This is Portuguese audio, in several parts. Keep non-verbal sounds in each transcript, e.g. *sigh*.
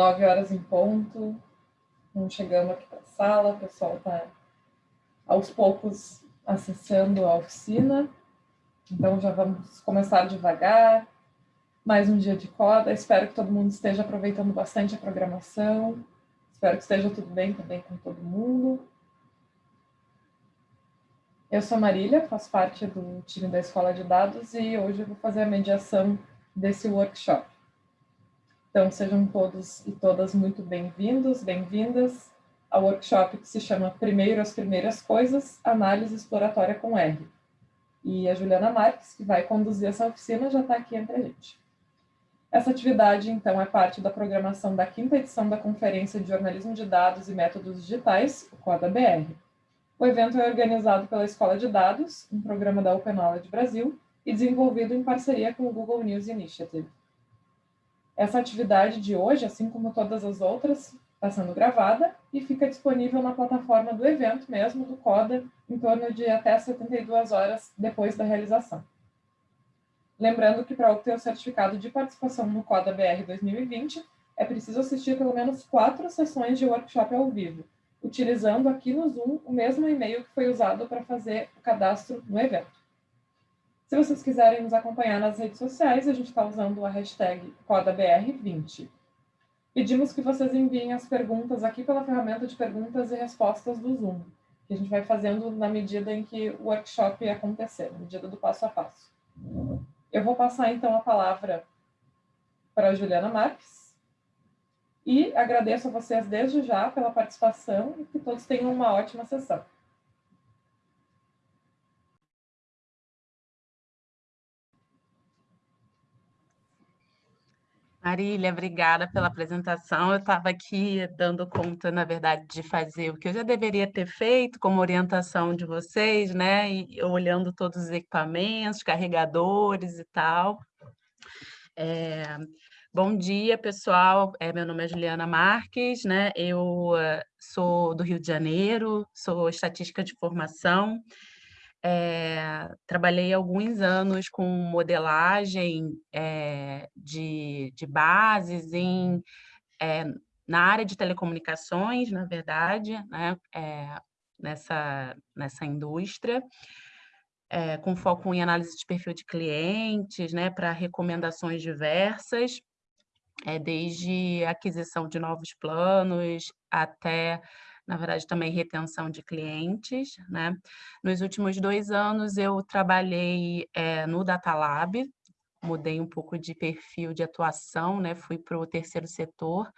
nove horas em ponto. Estamos chegando aqui para a sala, o pessoal está aos poucos acessando a oficina. Então já vamos começar devagar. Mais um dia de coda. Espero que todo mundo esteja aproveitando bastante a programação. Espero que esteja tudo bem também com todo mundo. Eu sou Marília, faço parte do time da Escola de Dados e hoje eu vou fazer a mediação desse workshop. Então, sejam todos e todas muito bem-vindos, bem-vindas ao workshop que se chama Primeiro as Primeiras Coisas, Análise Exploratória com R. E a Juliana Marques, que vai conduzir essa oficina, já está aqui entre a gente. Essa atividade, então, é parte da programação da quinta edição da Conferência de Jornalismo de Dados e Métodos Digitais, o CODA-BR. O evento é organizado pela Escola de Dados, um programa da Open Knowledge Brasil, e desenvolvido em parceria com o Google News Initiative. Essa atividade de hoje, assim como todas as outras, está sendo gravada e fica disponível na plataforma do evento mesmo, do CODA, em torno de até 72 horas depois da realização. Lembrando que para obter o certificado de participação no CODA BR 2020, é preciso assistir pelo menos quatro sessões de workshop ao vivo, utilizando aqui no Zoom o mesmo e-mail que foi usado para fazer o cadastro no evento. Se vocês quiserem nos acompanhar nas redes sociais, a gente está usando a hashtag CodaBR20. Pedimos que vocês enviem as perguntas aqui pela ferramenta de perguntas e respostas do Zoom, que a gente vai fazendo na medida em que o workshop acontecer, na medida do passo a passo. Eu vou passar, então, a palavra para a Juliana Marques e agradeço a vocês desde já pela participação e que todos tenham uma ótima sessão. Marília, obrigada pela apresentação. Eu estava aqui dando conta, na verdade, de fazer o que eu já deveria ter feito, como orientação de vocês, né? E olhando todos os equipamentos, carregadores e tal. É... Bom dia, pessoal. É, meu nome é Juliana Marques, né? Eu uh, sou do Rio de Janeiro, sou estatística de formação. É, trabalhei alguns anos com modelagem é, de, de bases em, é, na área de telecomunicações, na verdade, né, nessa, nessa indústria, com foco em análise de perfil de clientes, né, para recomendações diversas, desde aquisição de novos planos até na verdade, também retenção de clientes. Né? Nos últimos dois anos, eu trabalhei é, no Data Lab, mudei um pouco de perfil de atuação, né? fui para o terceiro setor,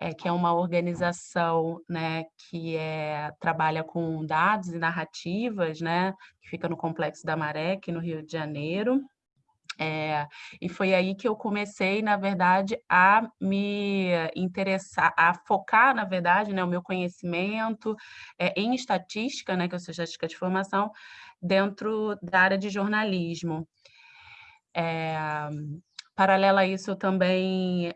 é, que é uma organização né, que é, trabalha com dados e narrativas, né, que fica no Complexo da Maré, aqui no Rio de Janeiro. É, e foi aí que eu comecei, na verdade, a me interessar, a focar, na verdade, né, o meu conhecimento é, em estatística, né, que eu sou estatística de formação, dentro da área de jornalismo. É, paralelo a isso, eu também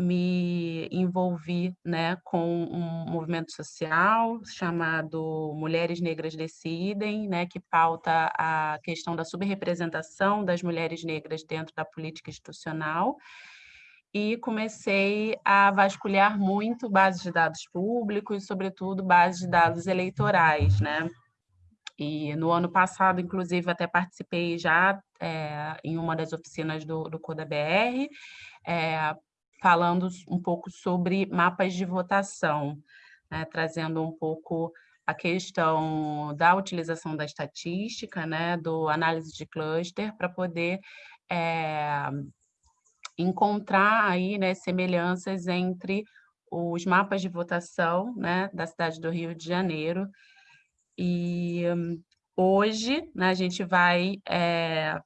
me envolvi né, com um movimento social chamado Mulheres Negras Decidem, né, que pauta a questão da subrepresentação das mulheres negras dentro da política institucional, e comecei a vasculhar muito bases de dados públicos, sobretudo bases de dados eleitorais, né? E no ano passado, inclusive, até participei já é, em uma das oficinas do, do CodaBR, é, falando um pouco sobre mapas de votação, né, trazendo um pouco a questão da utilização da estatística, né, do análise de cluster, para poder é, encontrar aí, né, semelhanças entre os mapas de votação né, da cidade do Rio de Janeiro. E hoje né, a gente vai é,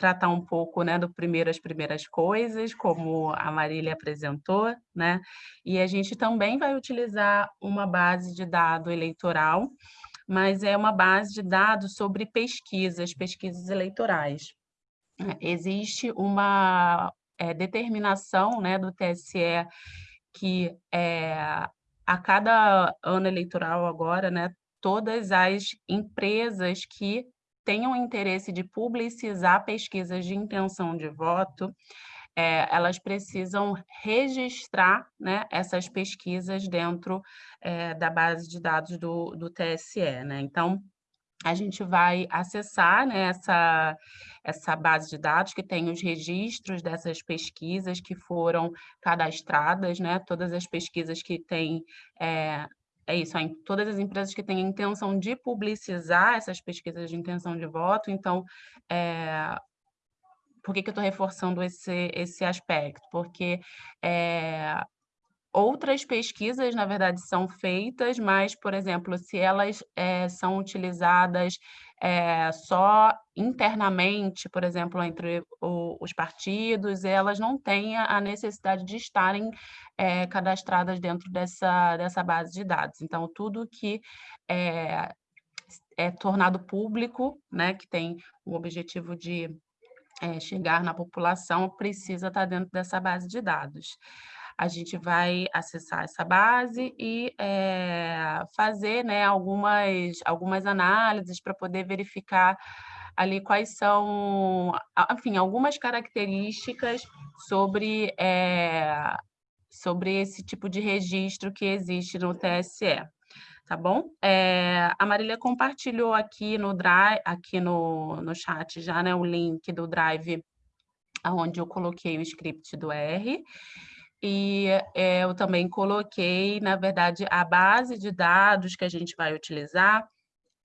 tratar um pouco né, do primeiro as primeiras coisas, como a Marília apresentou, né? E a gente também vai utilizar uma base de dado eleitoral, mas é uma base de dados sobre pesquisas, pesquisas eleitorais. Existe uma é, determinação né, do TSE que é, a cada ano eleitoral agora, né, todas as empresas que tenham interesse de publicizar pesquisas de intenção de voto, é, elas precisam registrar né, essas pesquisas dentro é, da base de dados do, do TSE. Né? Então, a gente vai acessar né, essa, essa base de dados que tem os registros dessas pesquisas que foram cadastradas, né, todas as pesquisas que têm é, é isso, todas as empresas que têm a intenção de publicizar essas pesquisas de intenção de voto, então, é, por que, que eu estou reforçando esse, esse aspecto? Porque é, outras pesquisas, na verdade, são feitas, mas, por exemplo, se elas é, são utilizadas é, só internamente, por exemplo, entre o, os partidos, elas não têm a necessidade de estarem é, cadastradas dentro dessa, dessa base de dados. Então, tudo que é, é tornado público, né, que tem o objetivo de chegar na população, precisa estar dentro dessa base de dados a gente vai acessar essa base e é, fazer né, algumas, algumas análises para poder verificar ali quais são, enfim, algumas características sobre, é, sobre esse tipo de registro que existe no TSE. Tá bom? É, a Marília compartilhou aqui no Drive, aqui no, no chat já, né, o link do Drive, onde eu coloquei o script do R. E é, eu também coloquei, na verdade, a base de dados que a gente vai utilizar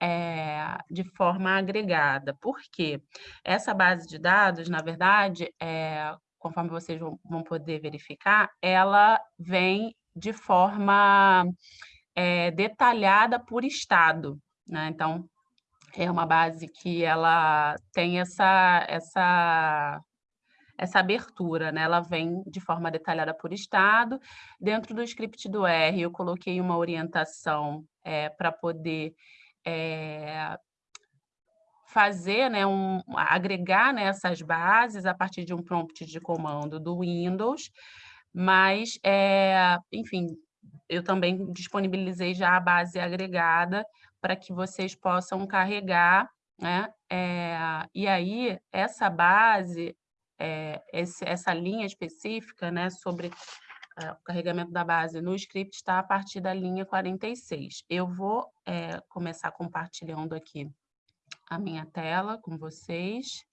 é, de forma agregada. Por quê? Essa base de dados, na verdade, é, conforme vocês vão, poder verificar, ela vem de forma detalhada por estado. Né? Então, é uma base que ela tem essa, essa essa abertura, né? Ela vem de forma detalhada por estado. Dentro do script do R, eu coloquei uma orientação é, para poder é, fazer, né, um, agregar né, essas bases a partir de um prompt de comando do Windows, mas, é, enfim, eu também disponibilizei já a base agregada para que vocês possam carregar, né? É, e aí, essa base, é, esse, essa linha específica né, sobre é, o carregamento da base no script está a partir da linha 46. Eu vou é, começar compartilhando aqui a minha tela com vocês.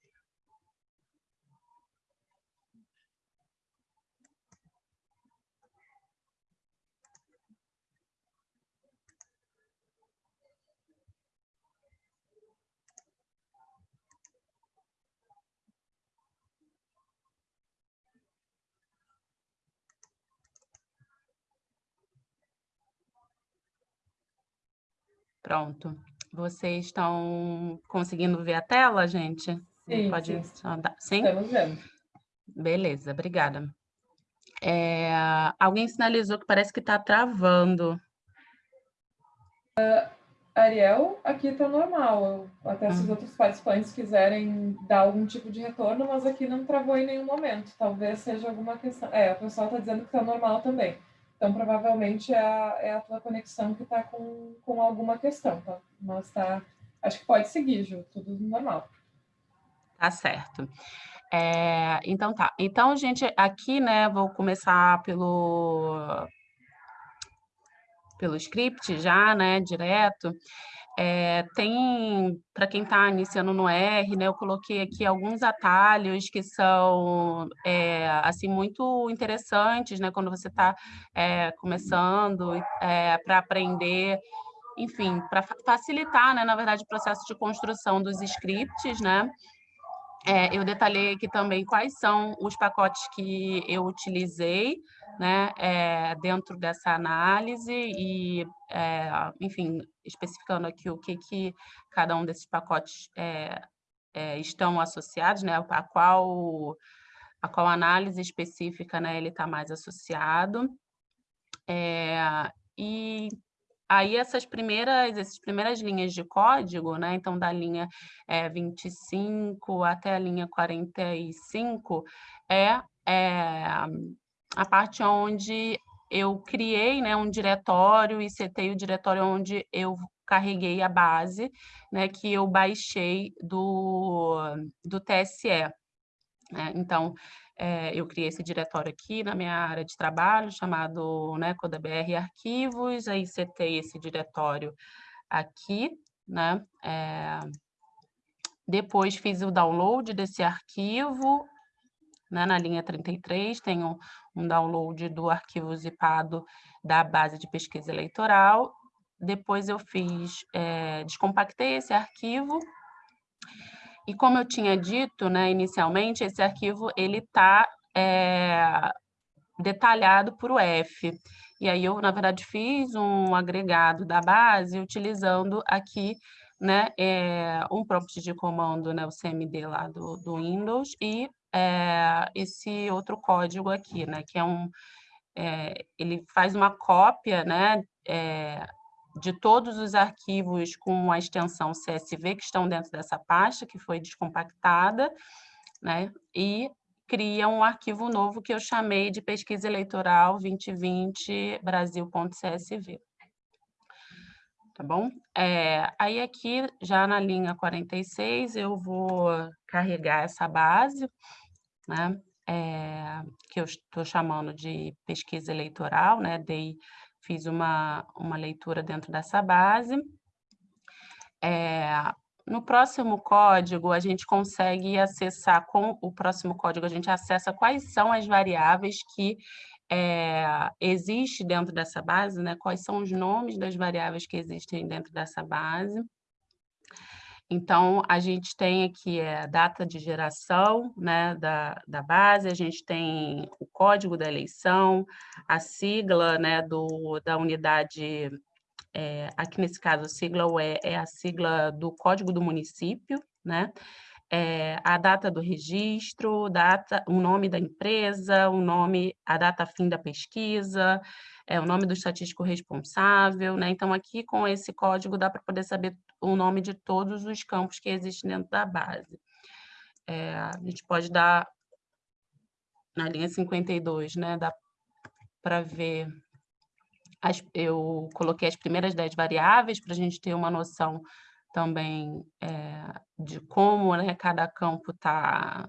Pronto. Vocês estão conseguindo ver a tela, gente? Sim, Pode sim. Andar. sim? Estamos vendo. Beleza, obrigada. É, alguém sinalizou que parece que está travando. Uh, Ariel, aqui está normal. Até se os uhum. outros participantes quiserem dar algum tipo de retorno, mas aqui não travou em nenhum momento. Talvez seja alguma questão. É, o pessoal está dizendo que está normal também. Então, provavelmente é a, é a tua conexão que está com, com alguma questão, tá? Mas tá, acho que pode seguir, Ju, tudo normal. Tá certo. É, então tá. Então, gente, aqui, né, vou começar pelo pelo script já, né, direto. É, tem, para quem está iniciando no R, né, eu coloquei aqui alguns atalhos que são, é, assim, muito interessantes, né, quando você está é, começando para aprender, enfim, para facilitar, né, na verdade, o processo de construção dos scripts, né, eu detalhei aqui também quais são os pacotes que eu utilizei, né, é, dentro dessa análise e, é, enfim, especificando aqui o que, que cada um desses pacotes é, estão associados, né, a qual, a qual análise específica né, ele está mais associado. e aí essas primeiras, essas primeiras linhas de código, né, então da linha é, 25 até a linha 45, é, é a parte onde eu criei né, um diretório e setei o diretório onde eu carreguei a base, né, que eu baixei do, do TSE. Né? Então, é, eu criei esse diretório aqui na minha área de trabalho, chamado né, CodaBR Arquivos, aí setei esse diretório aqui, né? É, depois fiz o download desse arquivo, né, na linha 33, tenho um download do arquivo zipado da base de pesquisa eleitoral. Depois eu fiz, é, descompactei esse arquivo e como eu tinha dito, né, inicialmente, esse arquivo ele está é, detalhado por o F. E aí eu, na verdade, fiz um agregado da base utilizando aqui né, é, um prompt de comando, né, o CMD lá do, do Windows, e é, esse outro código aqui, né, que é um... É, ele faz uma cópia né, é, de todos os arquivos com a extensão CSV que estão dentro dessa pasta, que foi descompactada, né? e cria um arquivo novo que eu chamei de pesquisa eleitoral 2020 Brasil.csv. Tá bom? É, aí aqui, já na linha 46, eu vou carregar essa base, né? É, que eu estou chamando de pesquisa eleitoral, né? Dei fiz uma, uma leitura dentro dessa base. É, no próximo código, a gente consegue acessar, com o próximo código, a gente acessa quais são as variáveis que é, existe dentro dessa base, né? quais são os nomes das variáveis que existem dentro dessa base. Então, a gente tem aqui a data de geração né, da, da base, a gente tem o código da eleição, a sigla né, do, da unidade, é, aqui nesse caso a sigla UE é a sigla do código do município, né? É, a data do registro, data, o nome da empresa, o nome, a data fim da pesquisa, é, o nome do estatístico responsável, né? Então, aqui com esse código dá para poder saber o nome de todos os campos que existem dentro da base. É, a gente pode dar, na linha 52, né, dá para ver, as, eu coloquei as primeiras 10 variáveis para a gente ter uma noção também é, de como né, cada campo está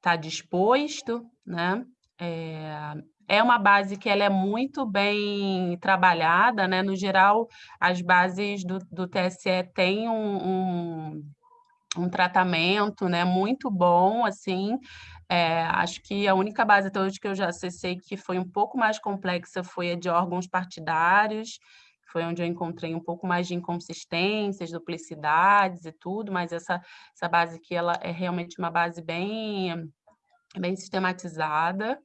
tá disposto, né? É, é uma base que ela é muito bem trabalhada, né? No geral, as bases do, do TSE têm um, um, um, tratamento né? muito bom, assim. É, acho que a única base até hoje que eu já acessei que foi um pouco mais complexa foi a de órgãos partidários, foi onde eu encontrei um pouco mais de inconsistências, duplicidades e tudo, mas essa, essa base aqui ela é realmente uma base bem, bem sistematizada.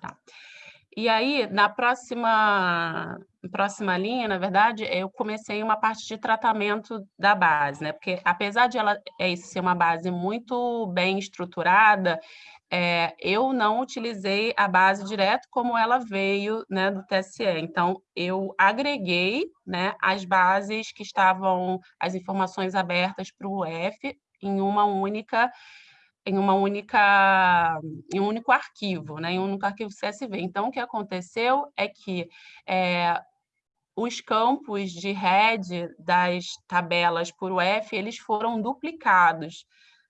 Tá. E aí, na próxima, próxima linha, na verdade, eu comecei uma parte de tratamento da base, né? Porque apesar de ela é, ser uma base muito bem estruturada, é, eu não utilizei a base direto como ela veio né, do TSE. Então, eu agreguei né, as bases que estavam, as informações abertas para o UF em uma única em uma única, em um único arquivo, né, em um único arquivo CSV. Então, o que aconteceu é que é, os campos de head das tabelas por UF, eles foram duplicados.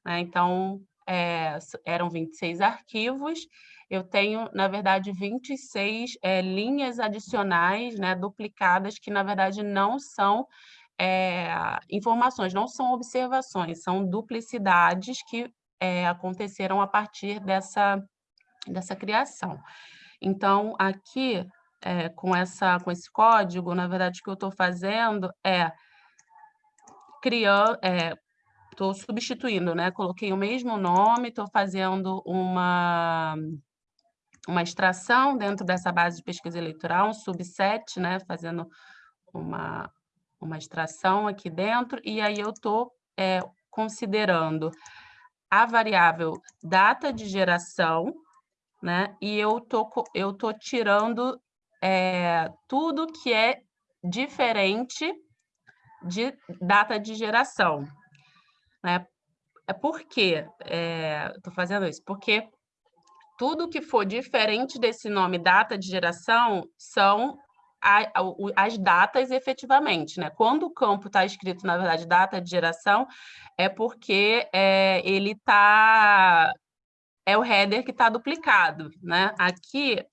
Né? Então, é, eram 26 arquivos, eu tenho, na verdade, 26 é, linhas adicionais, né, duplicadas, que, na verdade, não são é, informações, não são observações, são duplicidades que é, aconteceram a partir dessa, dessa criação. Então, aqui, é, com, essa, com esse código, na verdade, o que eu estou fazendo é criando, estou substituindo, né? Coloquei o mesmo nome, estou fazendo uma, uma extração dentro dessa base de pesquisa eleitoral, um subset, né? Fazendo uma, uma extração aqui dentro, e aí eu estou é, considerando a variável data de geração, né? E eu tô, eu tô tirando é, tudo que é diferente de data de geração. Né? É por quê? É, Estou fazendo isso porque tudo que for diferente desse nome data de geração são a, a, as datas efetivamente, né? Quando o campo está escrito, na verdade, data de geração, é porque é, ele está... É o header que está duplicado, né? Aqui,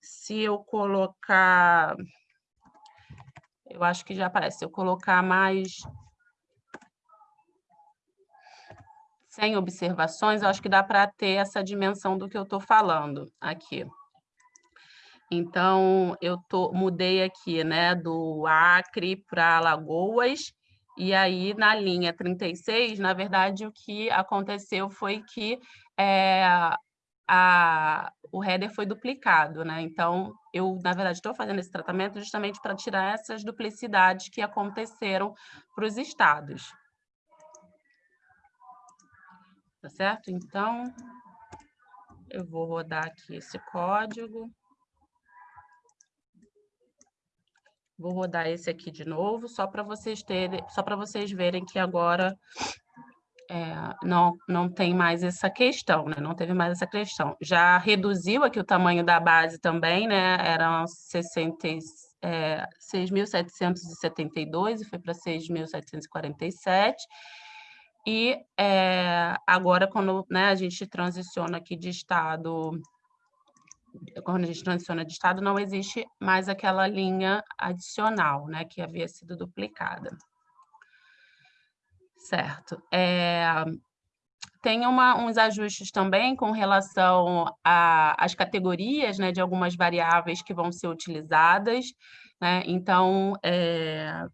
se eu colocar... Eu acho que já aparece. Se eu colocar mais sem observações, eu acho que dá para ter essa dimensão do que eu estou falando aqui. Então, eu tô, mudei aqui né, do Acre para Alagoas, e aí na linha 36, na verdade, o que aconteceu foi que é, a, o header foi duplicado, né? Então, eu, na verdade, estou fazendo esse tratamento justamente para tirar essas duplicidades que aconteceram para os estados. Tá certo? Então, eu vou rodar aqui esse código. Vou rodar esse aqui de novo, só para vocês terem, só para vocês verem que agora é, não, não tem mais essa questão, né? Não teve mais essa questão. Já reduziu aqui o tamanho da base também, né? Eram 60, é, 6.772 e foi para 6.747. E é, agora, quando né, a gente transiciona aqui de estado, quando a gente transiciona de estado, não existe mais aquela linha adicional, né, que havia sido duplicada. Certo. É, tem uma, uns ajustes também com relação às categorias né, de algumas variáveis que vão ser utilizadas. Né? Então, é,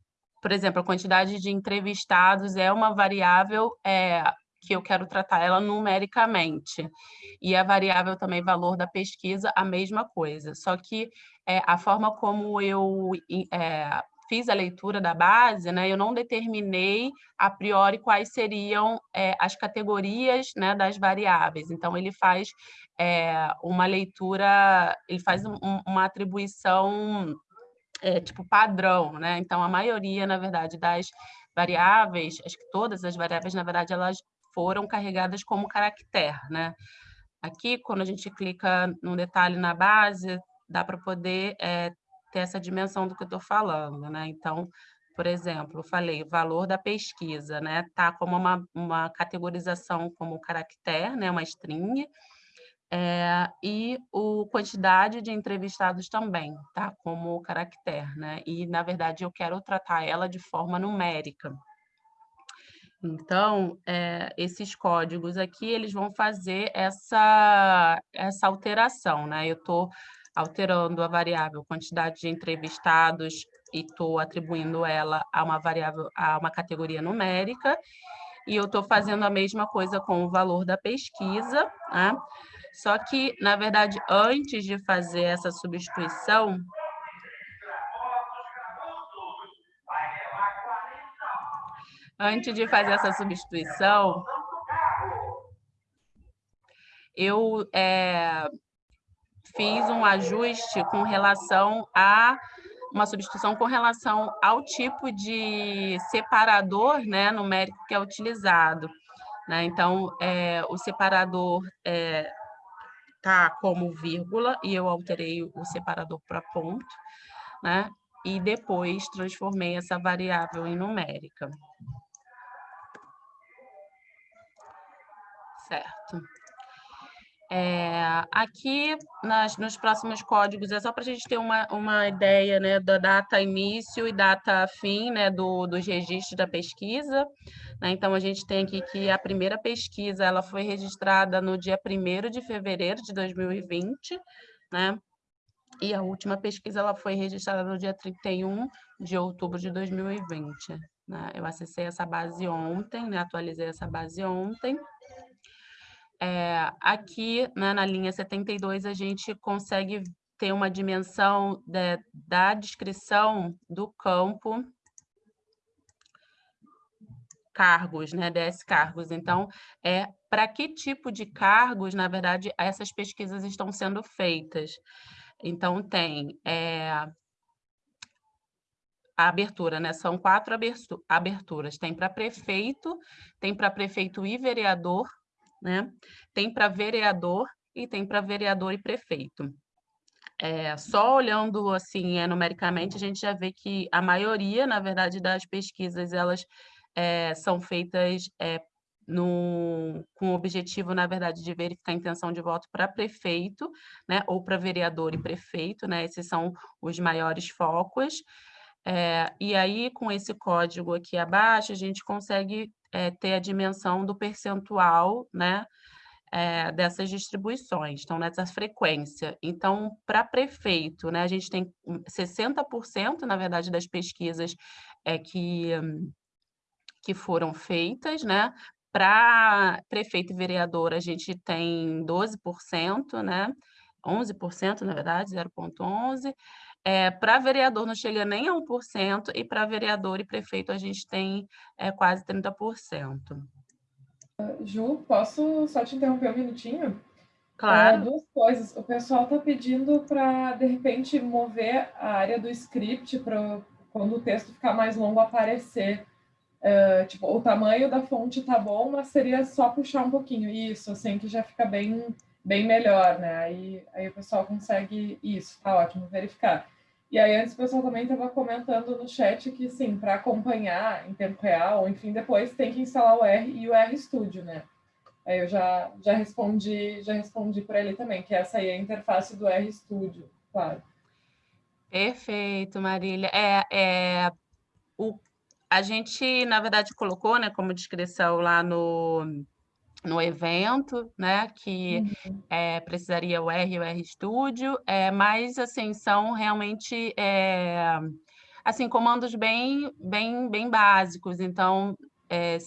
por exemplo, a quantidade de entrevistados é uma variável é, que eu quero tratar ela numericamente. E a variável também valor da pesquisa, a mesma coisa. Só que é, a forma como eu é, fiz a leitura da base, né, eu não determinei a priori quais seriam é, as categorias né, das variáveis. Então, ele faz é, uma leitura, ele faz um, uma atribuição é, tipo padrão, né? Então, a maioria, na verdade, das variáveis, acho que todas as variáveis, na verdade, elas foram carregadas como caractere, né? Aqui, quando a gente clica no detalhe na base, dá para poder é, ter essa dimensão do que eu estou falando, né? Então, por exemplo, eu falei valor da pesquisa, né? Tá como uma, uma categorização como caractere, né? Uma string, é, e o quantidade de entrevistados também, tá? Como caractere, né? E, na verdade, eu quero tratar ela de forma numérica. Então, é, esses códigos aqui, eles vão fazer essa, essa alteração, né? Eu estou alterando a variável quantidade de entrevistados e estou atribuindo ela a uma variável, a uma categoria numérica, e eu estou fazendo a mesma coisa com o valor da pesquisa, né? Só que, na verdade, antes de fazer essa substituição, antes de fazer essa substituição, eu é, fiz um ajuste com relação a uma substituição com relação ao tipo de separador né, numérico que é utilizado. Né? Então, é, o separador é, tá como vírgula e eu alterei o separador para ponto, né? E depois transformei essa variável em numérica. Certo. É, aqui, nas, nos próximos códigos, é só para a gente ter uma, uma ideia né, da data início e data fim né, do, dos registros da pesquisa. Né? Então, a gente tem aqui que a primeira pesquisa ela foi registrada no dia 1 de fevereiro de 2020, né? e a última pesquisa ela foi registrada no dia 31 de outubro de 2020. Né? Eu acessei essa base ontem, né? atualizei essa base ontem. É, aqui, né, na linha 72, a gente consegue ter uma dimensão de, da descrição do campo cargos, né, DS cargos. Então, é para que tipo de cargos, na verdade, essas pesquisas estão sendo feitas. Então, tem é, a abertura, né? São quatro aberturas. Tem para prefeito, tem para prefeito e vereador, né? Tem para vereador e tem para vereador e prefeito. É, só olhando assim, é, numericamente, a gente já vê que a maioria, na verdade, das pesquisas, elas é, são feitas é, no, com o objetivo, na verdade, de verificar a intenção de voto para prefeito, né, ou para vereador e prefeito, né, esses são os maiores focos. É, e aí, com esse código aqui abaixo, a gente consegue é, ter a dimensão do percentual, né, é, dessas distribuições, então, nessa frequência. Então, para prefeito, né, a gente tem 60%, na verdade, das pesquisas é, que, que foram feitas, né, para prefeito e vereador, a gente tem 12%, né? 11%, na verdade, 0,11%. É, para vereador não chega nem a 1%, e para vereador e prefeito a gente tem é, quase 30%. Ju, posso só te interromper um minutinho? Claro. É, duas coisas. O pessoal está pedindo para, de repente, mover a área do script para quando o texto ficar mais longo aparecer. Uh, tipo, o tamanho da fonte tá bom, mas seria só puxar um pouquinho. Isso, assim, que já fica bem, bem melhor, né? Aí, aí o pessoal consegue isso, tá ótimo, verificar. E aí antes o pessoal também estava comentando no chat que, sim, para acompanhar em tempo real, enfim, depois tem que instalar o R e o R Studio, né? Aí eu já, já respondi, já respondi por ali também, que essa aí é a interface do R Studio, claro. Perfeito, Marília. É, é, o a gente, na verdade, colocou né, como descrição lá no, no evento, né, que uhum. é, precisaria o R e o R Studio, é, mas, assim, são realmente, é, assim, comandos bem, bem, bem básicos, então, é,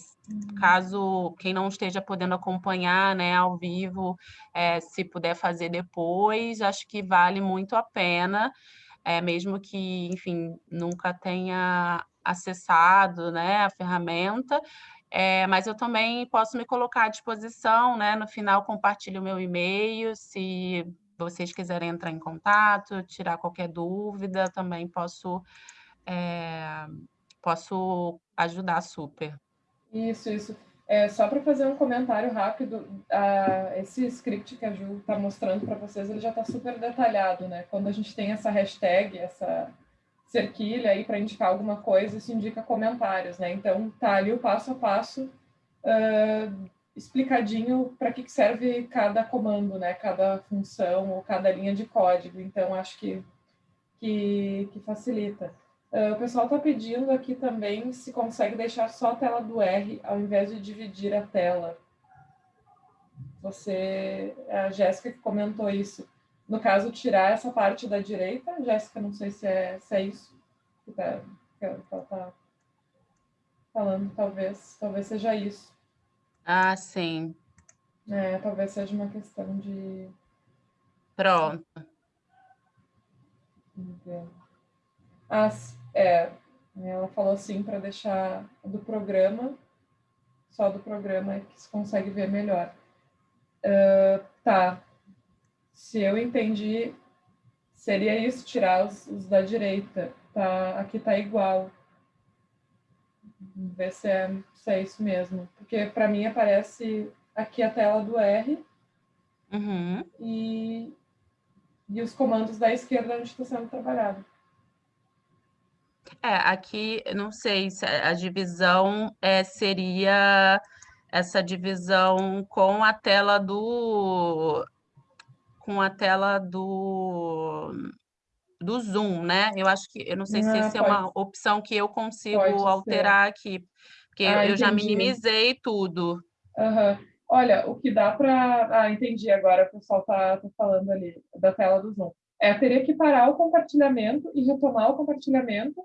caso quem não esteja podendo acompanhar, né, ao vivo, é, se puder fazer depois, acho que vale muito a pena, é, mesmo que, enfim, nunca tenha acessado né, a ferramenta, é, mas eu também posso me colocar à disposição, né? No final, compartilho o meu e-mail, se vocês quiserem entrar em contato, tirar qualquer dúvida, também posso, é, posso ajudar super. Isso, isso. É, só para fazer um comentário rápido, esse script que a Ju está mostrando para vocês, ele já está super detalhado, né? Quando a gente tem essa hashtag, essa cerquilha aí para indicar alguma coisa, isso indica comentários, né? Então tá ali o passo a passo uh, explicadinho para que, que serve cada comando, né? Cada função ou cada linha de código. Então acho que que, que facilita. Uh, o pessoal está pedindo aqui também se consegue deixar só a tela do R ao invés de dividir a tela. Você, a Jéssica que comentou isso no caso, tirar essa parte da direita. Jéssica, não sei se é, se é isso que, tá, que ela está falando, talvez, talvez seja isso. Ah, sim. É, talvez seja uma questão de... Pronto. Ah, é, ela falou assim para deixar do programa, só do programa que se consegue ver melhor. Uh, tá, se eu entendi, seria isso, tirar os, os da direita. Tá, aqui tá igual. Ver se é, se é isso mesmo. Porque para mim aparece aqui a tela do R uhum. e, e os comandos da esquerda onde está sendo trabalhado. É, aqui, não sei se a divisão é, seria essa divisão com a tela do com a tela do, do Zoom, né? Eu acho que, eu não sei se essa é uma opção que eu consigo alterar aqui, porque ah, eu já minimizei tudo. Uhum. Olha, o que dá para... Ah, entendi agora, o pessoal está tá falando ali da tela do Zoom. É, teria que parar o compartilhamento e retomar o compartilhamento,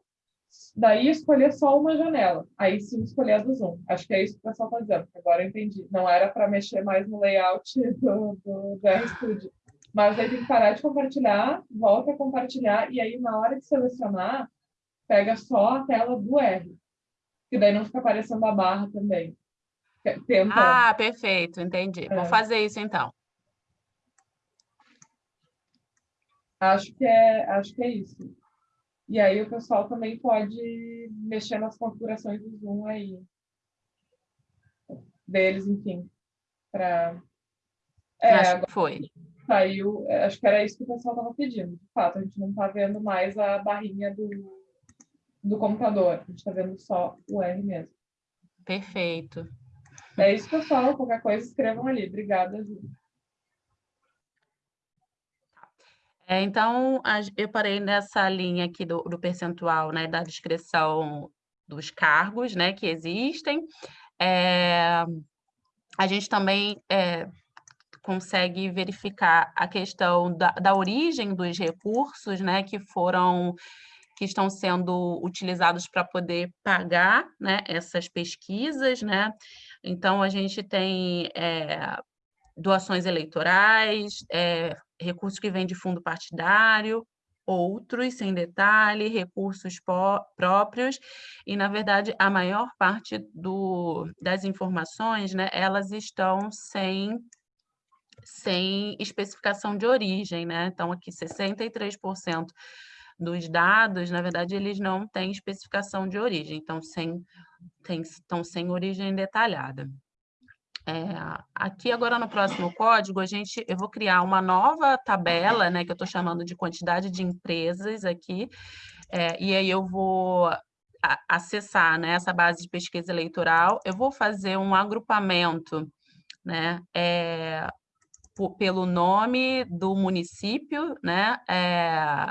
daí escolher só uma janela. Aí sim escolher a do Zoom. Acho que é isso que o pessoal está dizendo, agora eu entendi. Não era para mexer mais no layout *laughs* do, do, do RStudio. Mas aí tem que parar de compartilhar, volta a compartilhar, e aí na hora de selecionar, pega só a tela do R. Que daí não fica aparecendo a barra também. Tenta. Ah, perfeito, entendi. É. Vou fazer isso então. Acho que, é, acho que é isso. E aí o pessoal também pode mexer nas configurações do Zoom aí. Deles, enfim. Pra... É, Acho agora... que foi. Saiu, é, acho que era isso que o pessoal estava pedindo. De fato, a gente não está vendo mais a barrinha do, do computador, a gente está vendo só o R mesmo. Perfeito. É isso, pessoal. Qualquer coisa, escrevam ali. Obrigada, Ju. É, então, eu parei nessa linha aqui do, do, percentual, né, da descrição dos cargos, né, que existem. É, a gente também é, consegue verificar a questão da, da origem dos recursos, né, que foram que estão sendo utilizados para poder pagar né, essas pesquisas, né? Então, a gente tem é, doações eleitorais, é, recursos que vêm de fundo partidário, outros, sem detalhe, recursos próprios, e, na verdade, a maior parte do, das informações, né, elas estão sem, sem especificação de origem, né? Então, aqui, 63% dos dados, na verdade, eles não têm especificação de origem, então, sem, tem, estão sem origem detalhada. É, aqui agora no próximo código, a gente, eu vou criar uma nova tabela, né, que eu estou chamando de quantidade de empresas aqui, é, e aí eu vou acessar né, essa base de pesquisa eleitoral, eu vou fazer um agrupamento né, é, pelo nome do município, né, é,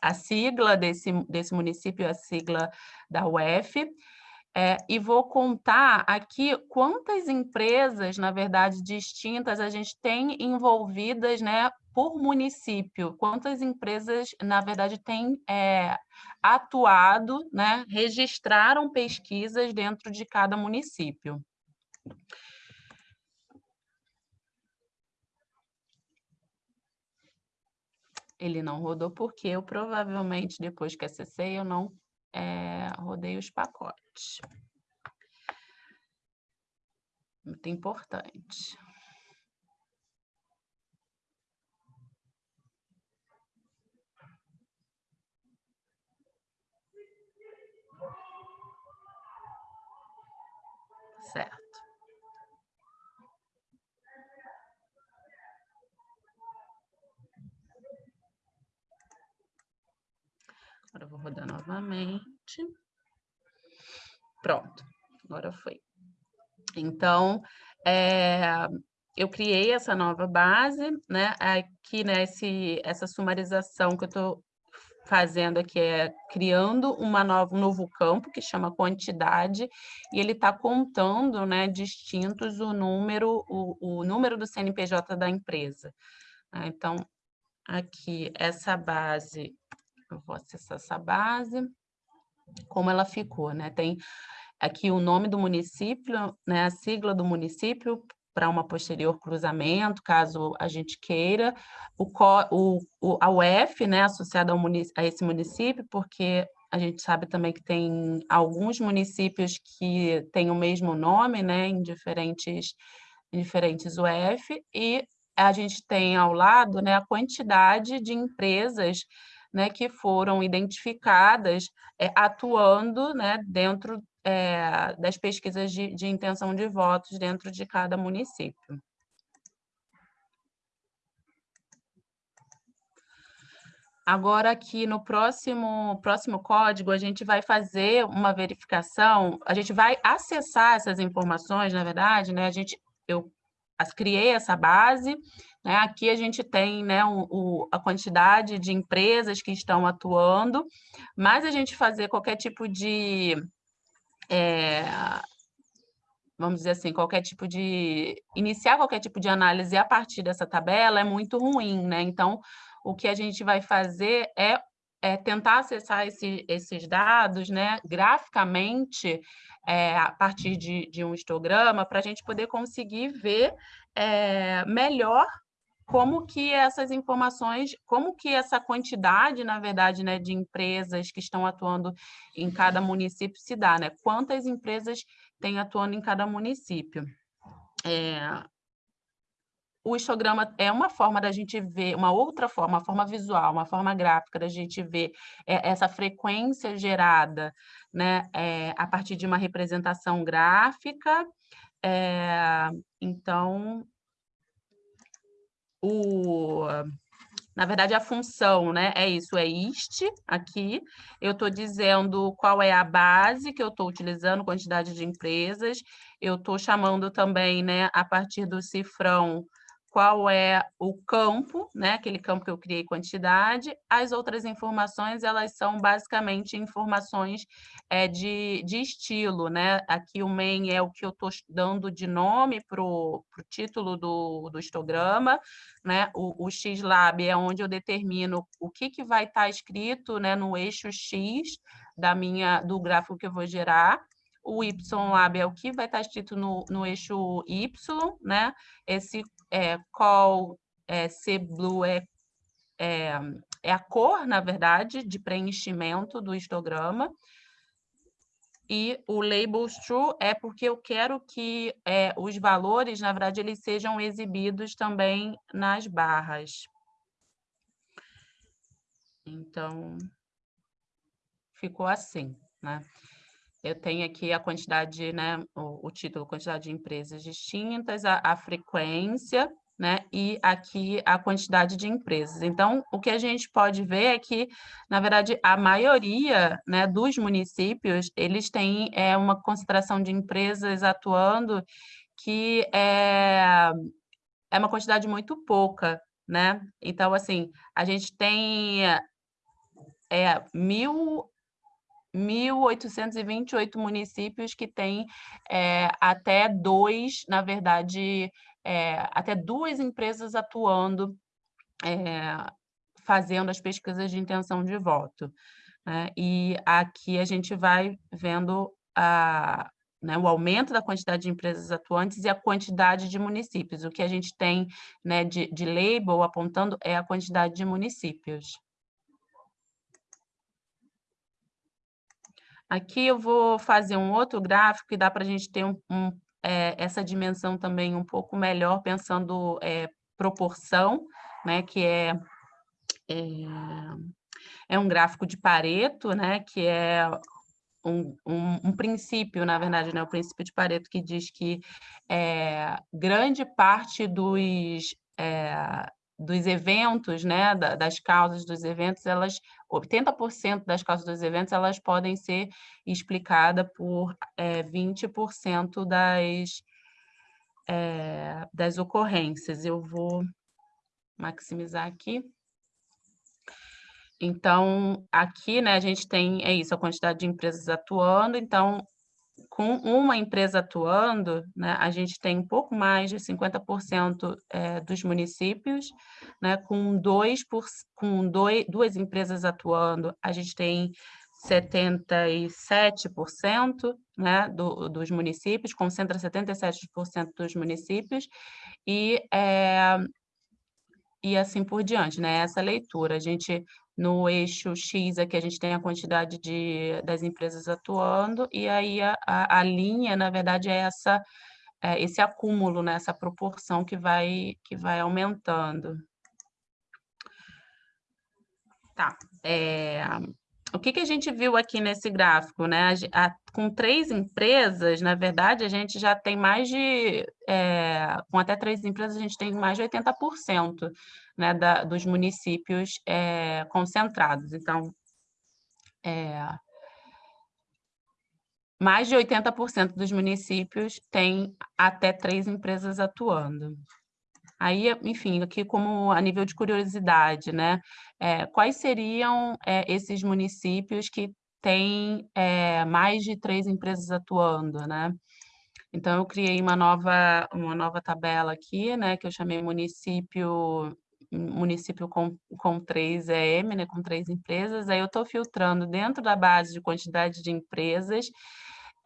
a sigla desse, desse município, a sigla da UF, é, e vou contar aqui quantas empresas, na verdade, distintas a gente tem envolvidas né, por município, quantas empresas, na verdade, têm é, atuado, né, registraram pesquisas dentro de cada município. Ele não rodou porque eu provavelmente, depois que acessei, eu não é, rodei os pacotes. Muito importante. Certo. Agora eu vou rodar novamente. Pronto, agora foi. Então, é, eu criei essa nova base, né? Aqui, né, essa sumarização que eu estou fazendo aqui é criando uma nova, um novo campo que chama quantidade, e ele está contando, né, distintos o número, o, o número do CNPJ da empresa. Né? Então, aqui, essa base eu vou acessar essa base, como ela ficou, né? Tem aqui o nome do município, né? a sigla do município, para uma posterior cruzamento, caso a gente queira, o, o, o, a UF, né, associada a esse município, porque a gente sabe também que tem alguns municípios que têm o mesmo nome, né, em diferentes, em diferentes UF, e a gente tem ao lado né, a quantidade de empresas né, que foram identificadas é, atuando né, dentro é, das pesquisas de, de intenção de votos dentro de cada município. Agora, aqui no próximo, próximo código, a gente vai fazer uma verificação, a gente vai acessar essas informações, na verdade, né? A gente, eu criei essa base, né? Aqui a gente tem né, o, o, a quantidade de empresas que estão atuando, mas a gente fazer qualquer tipo de... É, vamos dizer assim, qualquer tipo de... Iniciar qualquer tipo de análise a partir dessa tabela é muito ruim, né? Então, o que a gente vai fazer é, é tentar acessar esse, esses dados né, graficamente é, a partir de, de um histograma para a gente poder conseguir ver é, melhor como que essas informações, como que essa quantidade, na verdade, né, de empresas que estão atuando em cada município se dá, né? Quantas empresas têm atuando em cada município. É, o histograma é uma forma da gente ver, uma outra forma, uma forma visual, uma forma gráfica da gente ver é, essa frequência gerada né, é, a partir de uma representação gráfica. É, então, o na verdade, a função, né? É isso, é ist aqui. Eu estou dizendo qual é a base que eu estou utilizando, quantidade de empresas. Eu estou chamando também, né, a partir do cifrão, qual é o campo, né, aquele campo que eu criei quantidade. As outras informações, elas são basicamente informações é, de, de estilo, né? Aqui o main é o que eu estou dando de nome para o título do, do histograma, né? O, o X-Lab é onde eu determino o que, que vai estar tá escrito né, no eixo X da minha, do gráfico que eu vou gerar o Y-Lab é o que vai estar escrito no, no eixo Y, né? Esse é, call é, C-Blue é, é, é a cor, na verdade, de preenchimento do histograma. E o label true é porque eu quero que é, os valores, na verdade, eles sejam exibidos também nas barras. Então, ficou assim, né? Eu tenho aqui a quantidade, né, o, o título, quantidade de empresas distintas, a, a frequência, né, e aqui a quantidade de empresas. Então, o que a gente pode ver é que, na verdade, a maioria né, dos municípios, eles têm é, uma concentração de empresas atuando que é, é uma quantidade muito pouca, né? Então, assim, a gente tem é, mil 1.828 municípios que têm é, até dois, na verdade, é, até duas empresas atuando, é, fazendo as pesquisas de intenção de voto. Né? E aqui a gente vai vendo a, né, o aumento da quantidade de empresas atuantes e a quantidade de municípios. O que a gente tem né, de, de label apontando é a quantidade de municípios. Aqui eu vou fazer um outro gráfico que dá para a gente ter um, um, é, essa dimensão também um pouco melhor, pensando é, proporção, né, que é, é, é, um gráfico de Pareto, né, que é um, um, um, princípio, na verdade, né, o princípio de Pareto que diz que é, grande parte dos é, dos eventos, né, das causas dos eventos, elas 80% das causas dos eventos elas podem ser explicadas por é, 20% das, é, das ocorrências. Eu vou maximizar aqui. Então, aqui, né, a gente tem, é isso, a quantidade de empresas atuando, então, com uma empresa atuando, né, a gente tem um pouco mais de 50% é, dos municípios, né, com, dois por, com dois, duas empresas atuando, a gente tem 77% né, do, dos municípios, concentra 77% dos municípios, e, é, e assim por diante, né, essa leitura. A gente no eixo X aqui a gente tem a quantidade de, das empresas atuando, e aí a, a, a linha, na verdade, é essa é, esse acúmulo, né, essa proporção que vai, que vai aumentando. Tá. É, o que, que a gente viu aqui nesse gráfico? Né? A, a, com três empresas, na verdade, a gente já tem mais de... É, com até três empresas, a gente tem mais de 80% né, da, dos municípios é, concentrados. Então, é, mais de 80% dos municípios têm até três empresas atuando. Aí, enfim, aqui como a nível de curiosidade, né? É, quais seriam é, esses municípios que têm é, mais de três empresas atuando, né? Então, eu criei uma nova, uma nova tabela aqui, né, que eu chamei município município com, com três EM, né, com três empresas, aí eu estou filtrando dentro da base de quantidade de empresas,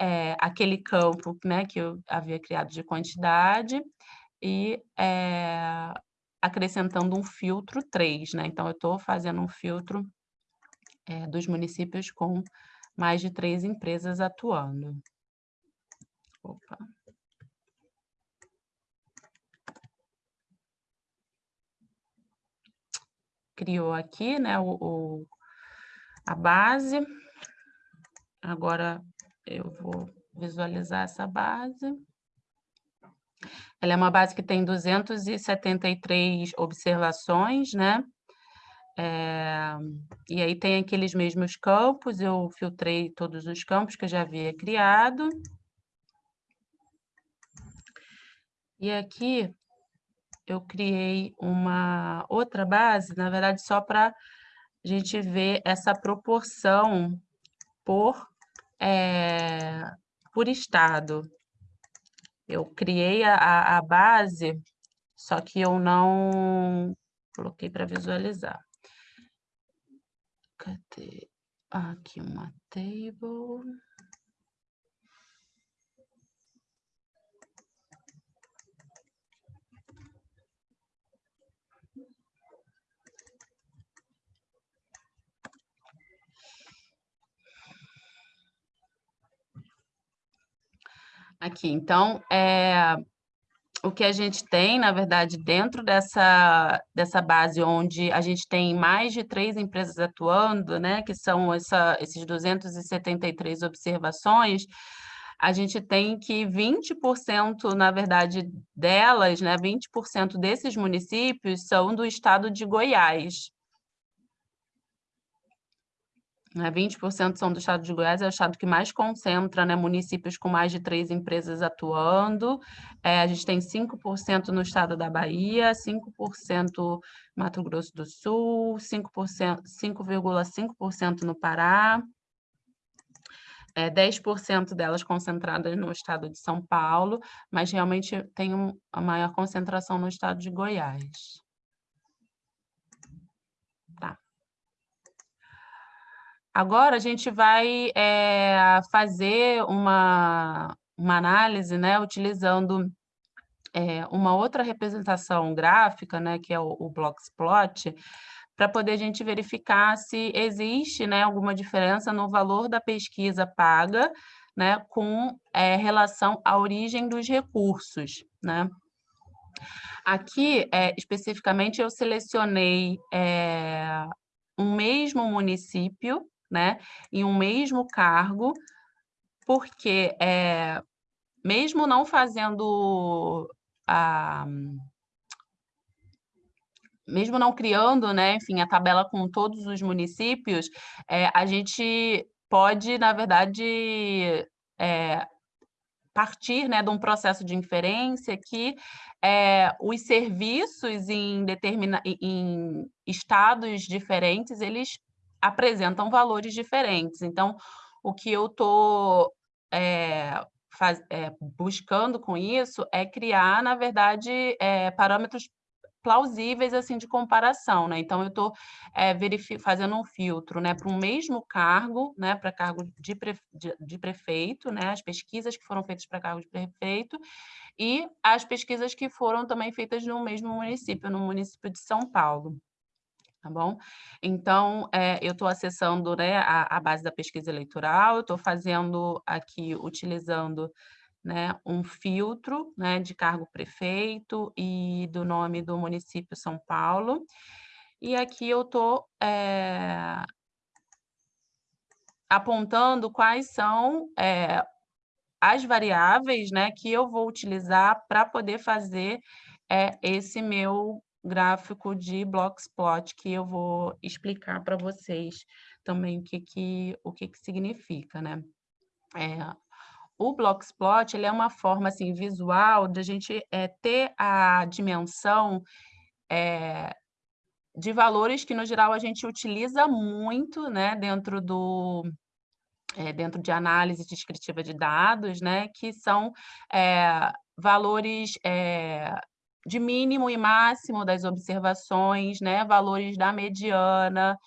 é, aquele campo né, que eu havia criado de quantidade, e é, acrescentando um filtro 3, né? Então, eu estou fazendo um filtro é, dos municípios com mais de três empresas atuando. Opa. criou aqui, né, o, o, a base. Agora eu vou visualizar essa base. Ela é uma base que tem 273 observações, né? É, e aí tem aqueles mesmos campos, eu filtrei todos os campos que eu já havia criado. E aqui eu criei uma outra base, na verdade, só para a gente ver essa proporção por, é, por estado. Eu criei a, a base, só que eu não coloquei para visualizar. Cadê? Aqui uma table. Aqui, então, é, o que a gente tem, na verdade, dentro dessa, dessa base onde a gente tem mais de três empresas atuando, né, que são essa, esses 273 observações, a gente tem que 20%, na verdade, delas, né, 20% desses municípios são do estado de Goiás. Né, 20% são do estado de Goiás, é o estado que mais concentra né, municípios com mais de três empresas atuando. É, a gente tem 5% no estado da Bahia, 5% Mato Grosso do Sul, 5,5% no Pará, é, 10% delas concentradas no estado de São Paulo, mas realmente tem um, a maior concentração no estado de Goiás. Agora a gente vai é, fazer uma, uma análise, né, utilizando é, uma outra representação gráfica, né, que é o, o Bloxplot, para poder a gente verificar se existe né, alguma diferença no valor da pesquisa paga né, com é, relação à origem dos recursos. Né? Aqui, é, especificamente, eu selecionei é, um mesmo município né, em um mesmo cargo, porque é, mesmo não fazendo a mesmo não criando, né, enfim, a tabela com todos os municípios, é, a gente pode, na verdade, é, partir né, de um processo de inferência que é, os serviços em, determina, em estados diferentes, eles apresentam valores diferentes. Então, o que eu estou é, é, buscando com isso é criar, na verdade, é, parâmetros plausíveis assim de comparação, né? Então eu estou é, fazendo um filtro, né, para o mesmo cargo, né, para cargo de, pre de, de, prefeito, né, as pesquisas que foram feitas para cargo de prefeito e as pesquisas que foram também feitas no mesmo município, no município de São Paulo tá bom? Então, é, eu estou acessando né, a, a, base da pesquisa eleitoral, eu estou fazendo aqui, utilizando né, um filtro né, de cargo prefeito e do nome do município São Paulo, e aqui eu estou é, apontando quais são é, as variáveis né, que eu vou utilizar para poder fazer é, esse meu gráfico de Blockspot que eu vou explicar para vocês também o que, que, o que, que significa, né? É, o Blockspot ele é uma forma assim, visual de a gente é, ter a dimensão é, de valores que, no geral, a gente utiliza muito né, dentro do, é, dentro de análise descritiva de dados, né, que são é, valores é, de mínimo e máximo das observações, né, valores da mediana,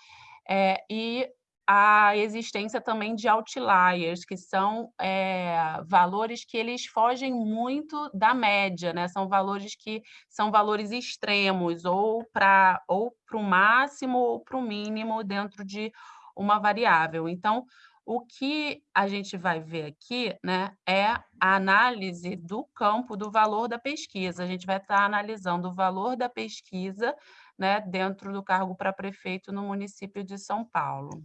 é, e a existência também de outliers, que são é, valores que eles fogem muito da média, né? São valores que são valores extremos, ou para ou o máximo ou para o mínimo dentro de uma variável. Então, o que a gente vai ver aqui né, é a análise do campo do valor da pesquisa. A gente vai estar analisando o valor da pesquisa né, dentro do cargo para prefeito no município de São Paulo.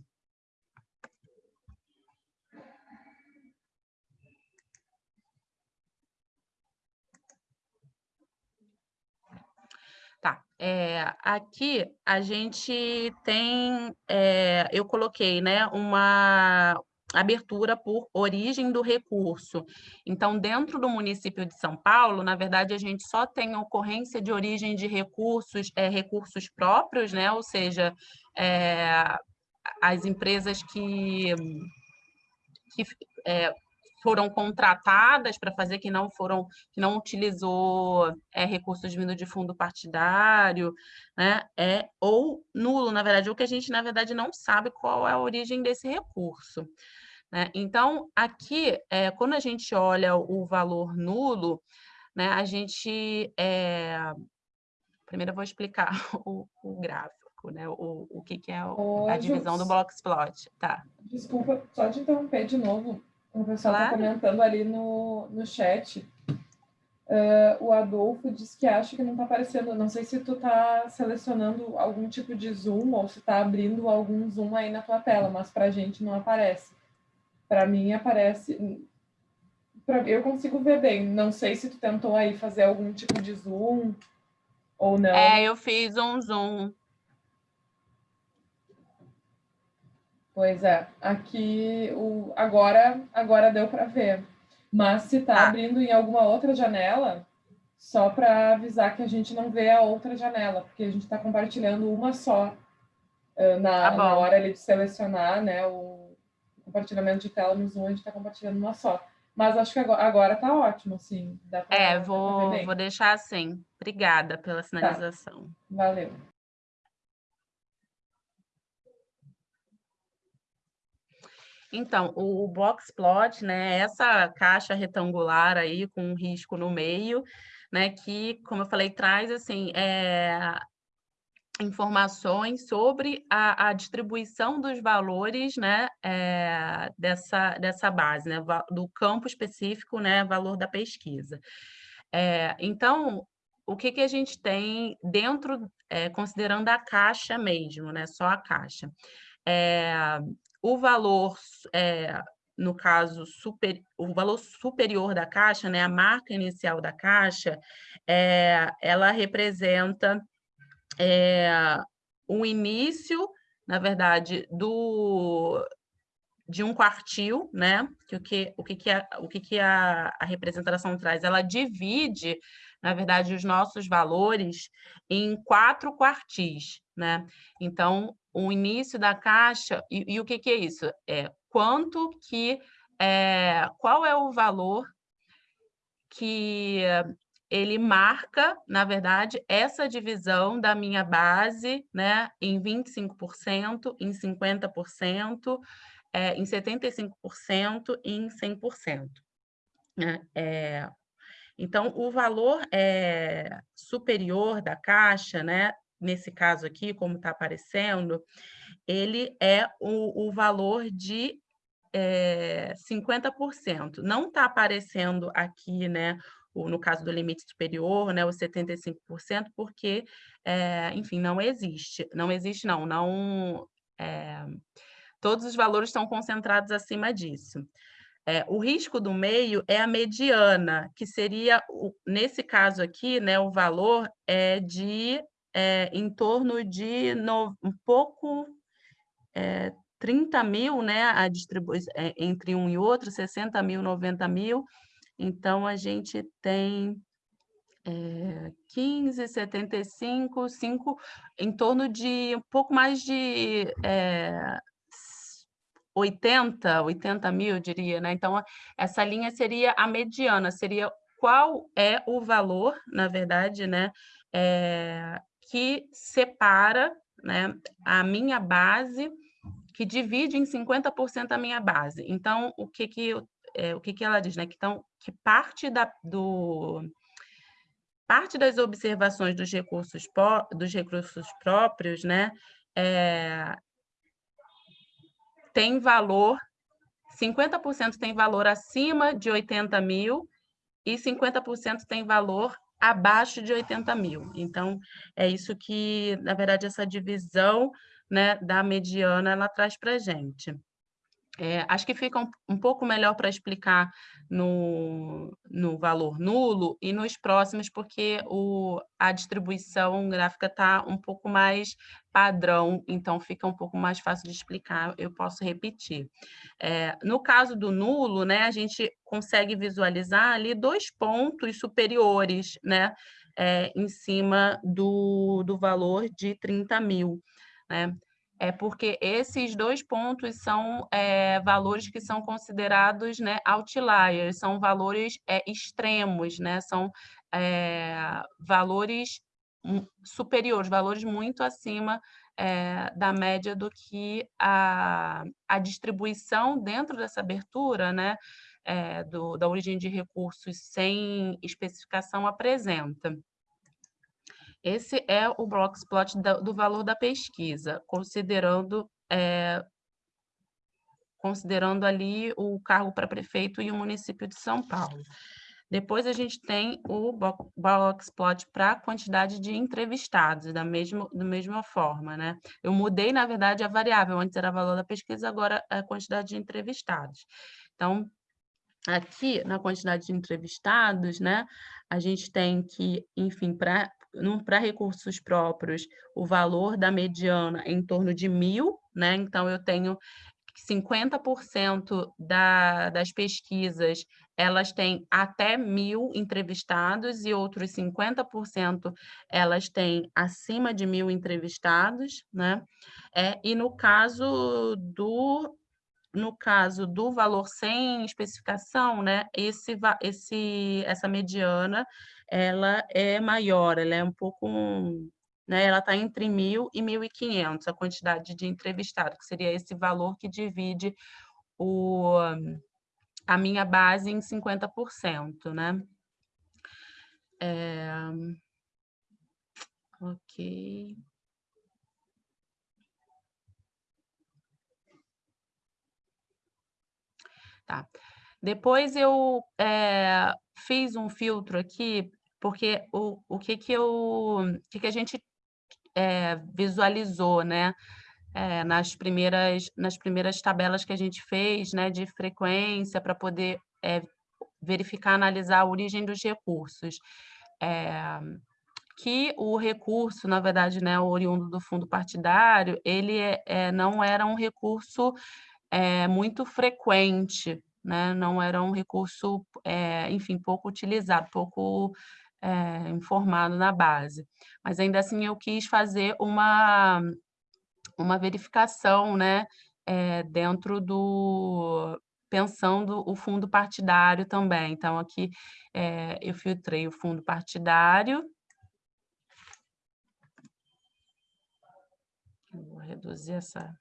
É, aqui a gente tem, é, eu coloquei, né, uma abertura por origem do recurso. Então, dentro do município de São Paulo, na verdade, a gente só tem ocorrência de origem de recursos, é, recursos próprios, né, ou seja, as empresas que, que foram contratadas para fazer que não foram que não utilizou é, recursos vindo de fundo partidário, né? É ou nulo, na verdade, o que a gente na verdade não sabe qual é a origem desse recurso. Né? Então, aqui, é, quando a gente olha o valor nulo, né, a gente. É... Primeiro eu vou explicar *laughs* o, o gráfico, né? O, o que, que é o, a divisão do Bloxplot. Tá. Desculpa, só te interromper de novo. O pessoal está comentando ali no, no chat. Uh, o Adolfo diz que acha que não está aparecendo. Não sei se tu está selecionando algum tipo de zoom ou se está abrindo algum zoom aí na tua tela, mas para a gente não aparece. Para mim aparece. Pra, eu consigo ver bem. Não sei se tu tentou aí fazer algum tipo de zoom ou não. É, eu fiz um zoom. Pois é, aqui o, agora, agora deu para ver. Mas se está ah. abrindo em alguma outra janela, só para avisar que a gente não vê a outra janela, porque a gente está compartilhando uma só na, tá na, hora ali de selecionar né, o compartilhamento de tela no Zoom, a gente está compartilhando uma só. Mas acho que agora, agora tá ótimo, sim. Pra, é, vou, vou deixar assim. Obrigada pela tá. sinalização. Tá. Valeu. Então, o box plot, né, essa caixa retangular aí com um risco no meio, né, que, como eu falei, traz assim é, informações sobre a, a, distribuição dos valores, né, é, dessa dessa base, né, do campo específico, né, valor da pesquisa. É, então, o que, que a gente tem dentro, é, considerando a caixa mesmo, né, só a caixa. O valor, é, no caso, super, o valor superior da caixa, né, a marca inicial da caixa, é, ela representa é, o início, na verdade, do de um quartil, né? Que o que o que, que, a, o que, que a, a representação traz? Ela divide, na verdade, os nossos valores em quatro quartis, né? Então, o início da caixa, e, e o que, que, é isso? É quanto que, é, qual é o valor que ele marca, na verdade, essa divisão da minha base né, em 25%, em 50%, é, em 75% e em 100%. Né? É, então, o valor é, superior da caixa, né, nesse caso aqui, como está aparecendo, ele é o, o valor de é, 50%. Não está aparecendo aqui, né, o, no caso do limite superior, né, os 75%, porque, é, enfim, não existe. Não existe, não. não é, todos os valores estão concentrados acima disso. É, o risco do meio é a mediana, que seria, nesse caso aqui, né, o valor é de é, em torno de no, um pouco é, 30 mil, né, a distribuição é, entre um e outro, 60 mil, 90 mil. Então, a gente tem é, 15, 75, 5, em torno de um pouco mais de é, 80, 80 mil, diria, né? Então, essa linha seria a mediana, seria qual é o valor, na verdade, né, é, que separa né, a minha base, que divide em 50% a minha base. Então, o que, que, é, o que, que ela diz? Né? Que, então, que parte, da, do, parte das observações dos recursos, dos recursos próprios né, é, tem valor, 50% tem valor acima de 80 mil e 50% tem valor abaixo de 80 mil. Então, é isso que, na verdade, essa divisão né, da mediana ela traz para a gente. É, acho que fica um, um pouco melhor para explicar no, no valor nulo e nos próximos, porque o, a distribuição gráfica está um pouco mais padrão, então fica um pouco mais fácil de explicar, eu posso repetir. É, no caso do nulo, né, a gente consegue visualizar ali dois pontos superiores, né, é, em cima do, do valor de 30 mil, né? É porque esses dois pontos são é, valores que são considerados né, outliers, são valores é, extremos, né, são é, valores superiores, valores muito acima é, da média do que a, a distribuição dentro dessa abertura né, é, do, da origem de recursos sem especificação apresenta. Esse é o Blockplot do valor da pesquisa, considerando, é, considerando ali o cargo para prefeito e o município de São Paulo. Depois a gente tem o Boxplot para a quantidade de entrevistados, da mesma, da mesma forma, né? Eu mudei, na verdade, a variável, antes era o valor da pesquisa, agora é a quantidade de entrevistados. Então, aqui, na quantidade de entrevistados, né, a gente tem que, enfim, para para recursos próprios, o valor da mediana é em torno de mil, né? Então, eu tenho 50% da, das pesquisas elas têm até mil entrevistados e outros 50% elas têm acima de mil entrevistados, né? É, e no caso do no caso do valor sem especificação, né, esse, esse, essa mediana ela é maior, ela é um pouco, né, ela está entre 1.000 e 1.500, a quantidade de entrevistados, que seria esse valor que divide o, a minha base em 50%, né? É... Ok. Tá. Depois eu é, fiz um filtro aqui, porque o, o que, que, eu, que, que a gente é, visualizou, né? É, nas, primeiras, nas primeiras tabelas que a gente fez, né, de frequência, para poder é, verificar, analisar a origem dos recursos. É, que o recurso, na verdade, né, oriundo do fundo partidário, ele é, não era um recurso é, muito frequente, né? não era um recurso, é, enfim, pouco utilizado, pouco é, informado na base. Mas ainda assim eu quis fazer uma, uma verificação né? dentro do, pensando o fundo partidário também. Então, aqui eu filtrei o fundo partidário, vou reduzir essa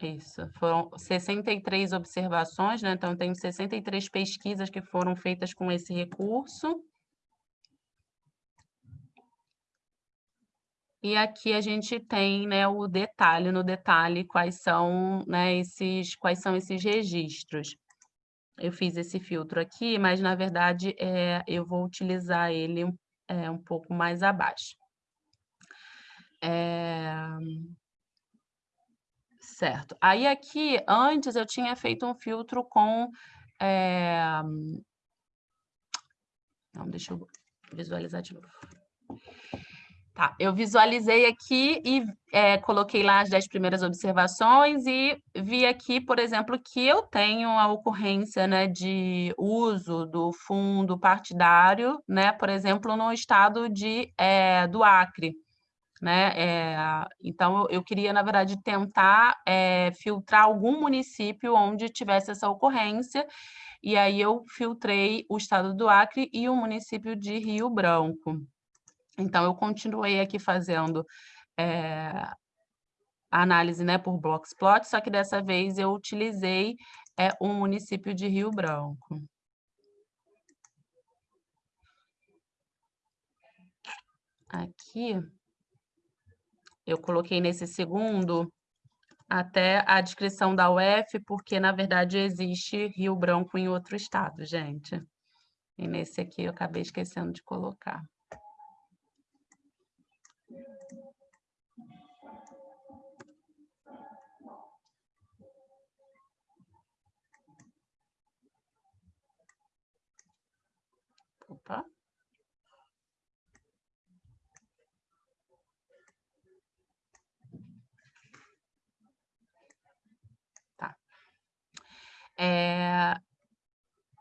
Isso, foram 63 observações, né? Então, tem 63 pesquisas que foram feitas com esse recurso. E aqui a gente tem né, o detalhe, no detalhe, quais são, né, esses, quais são esses registros. Eu fiz esse filtro aqui, mas, na verdade, é, eu vou utilizar ele é, um pouco mais abaixo. É... Certo. Aí aqui, antes eu tinha feito um filtro com... É... Não, deixa eu visualizar de novo. Tá, eu visualizei aqui e é, coloquei lá as 10 primeiras observações e vi aqui, por exemplo, que eu tenho a ocorrência né, de uso do fundo partidário, né, por exemplo, no estado de, é, do Acre. Né? É, então, eu queria, na verdade, tentar é, filtrar algum município onde tivesse essa ocorrência, e aí eu filtrei o estado do Acre e o município de Rio Branco. Então, eu continuei aqui fazendo é, análise né, por Blocksplot, só que dessa vez eu utilizei é, o município de Rio Branco. Aqui, eu coloquei nesse segundo até a descrição da UF, porque, na verdade, existe Rio Branco em outro estado, gente. E nesse aqui eu acabei esquecendo de colocar. Opa.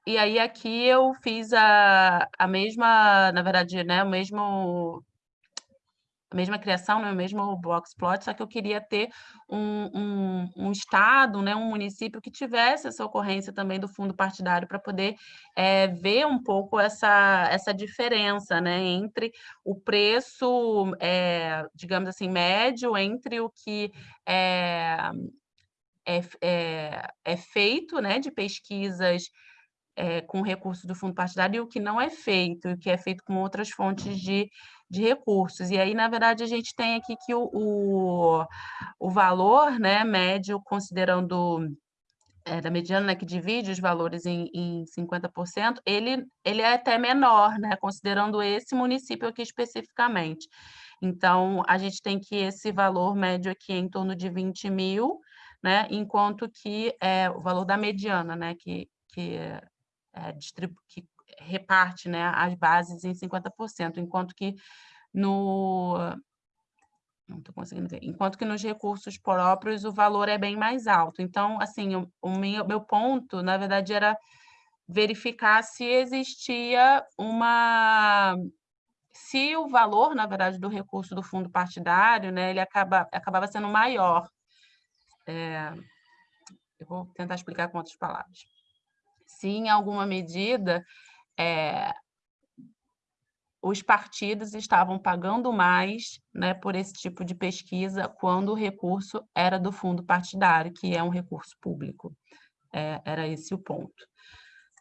E aí aqui eu fiz a, a mesma, na verdade, né, o mesmo a mesma criação, né, o mesmo box plot, só que eu queria ter um, um, um, estado, né, um município que tivesse essa ocorrência também do fundo partidário para poder é, ver um pouco essa, essa diferença né, entre o preço, é, digamos assim, médio, entre o que é, é, é, é feito né, de pesquisas é, com recursos do fundo partidário e o que não é feito, o que é feito com outras fontes de, de recursos. E aí, na verdade, a gente tem aqui que o, o, o valor né, médio, considerando é, da mediana, né, que divide os valores em, em 50%, ele, ele é até menor, né, considerando esse município aqui especificamente. Então, a gente tem que esse valor médio aqui é em torno de 20 mil, né, enquanto que é o valor da mediana, né, que, que é, que reparte né, as bases em 50%, enquanto que no não estou conseguindo ver. Enquanto que nos recursos próprios o valor é bem mais alto. Então, assim, o, o meu, meu ponto, na verdade, era verificar se existia uma se o valor, na verdade, do recurso do fundo partidário, né, ele acaba, acabava sendo maior. É, eu vou tentar explicar com outras palavras se em alguma medida é, os partidos estavam pagando mais né, por esse tipo de pesquisa quando o recurso era do fundo partidário, que é um recurso público. É, era esse o ponto.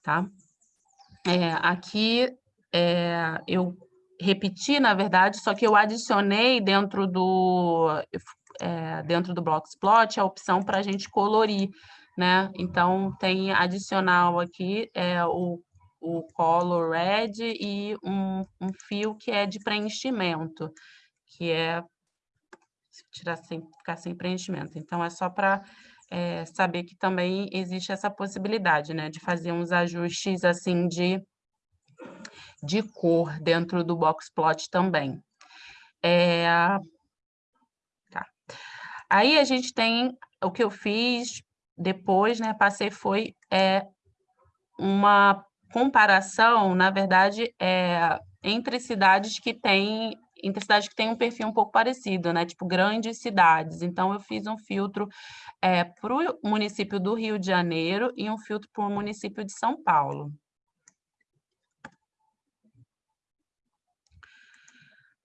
Tá? É, aqui é, eu repeti, na verdade, só que eu adicionei dentro do, é, dentro do Blocksplot a opção para a gente colorir né? Então, tem adicional aqui é, o, o color red e um, um fio que é de preenchimento, que é tirar sem, ficar sem preenchimento. Então, é só para é, saber que também existe essa possibilidade, né? De fazer uns ajustes, assim, de, de cor dentro do box plot também. É. Aí a gente tem o que eu fiz depois, né, passei foi é, uma comparação, na verdade, é, entre cidades que têm entre cidades que têm um perfil um pouco parecido, né? Tipo, grandes cidades. Então, eu fiz um filtro é, para o município do Rio de Janeiro e um filtro para o município de São Paulo.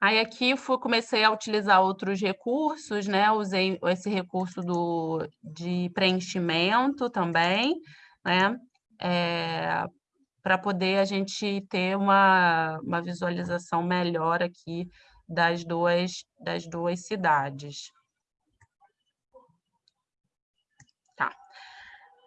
Aí aqui fui, comecei a utilizar outros recursos, né? Usei esse recurso do, de preenchimento também, né? É, para poder a gente ter uma, uma visualização melhor aqui das duas, das duas cidades.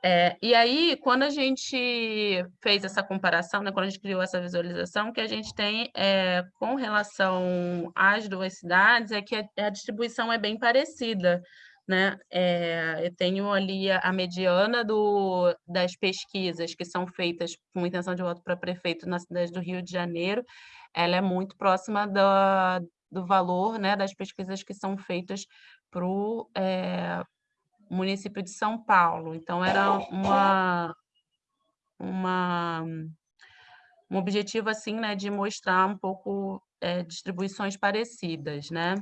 É, e aí, quando a gente fez essa comparação, né, quando a gente criou essa visualização, que a gente tem é, com relação às duas cidades é que a, a distribuição é bem parecida. Né? É, eu tenho ali a, a, mediana do, das pesquisas que são feitas com intenção de voto para prefeito na cidade do Rio de Janeiro, ela é muito próxima da, do valor né, das pesquisas que são feitas para o é, município de São Paulo. Então, era uma, uma, um objetivo, assim, né, de mostrar um pouco é, distribuições parecidas, né?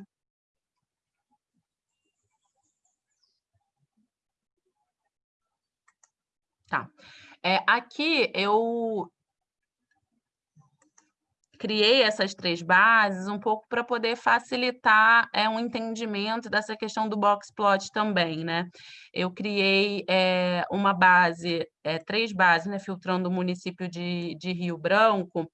Tá. É, aqui eu criei essas três bases um pouco para poder facilitar é, um entendimento dessa questão do box plot também, né? Eu criei é, uma base, é, três bases, né, filtrando o município de, de Rio Branco,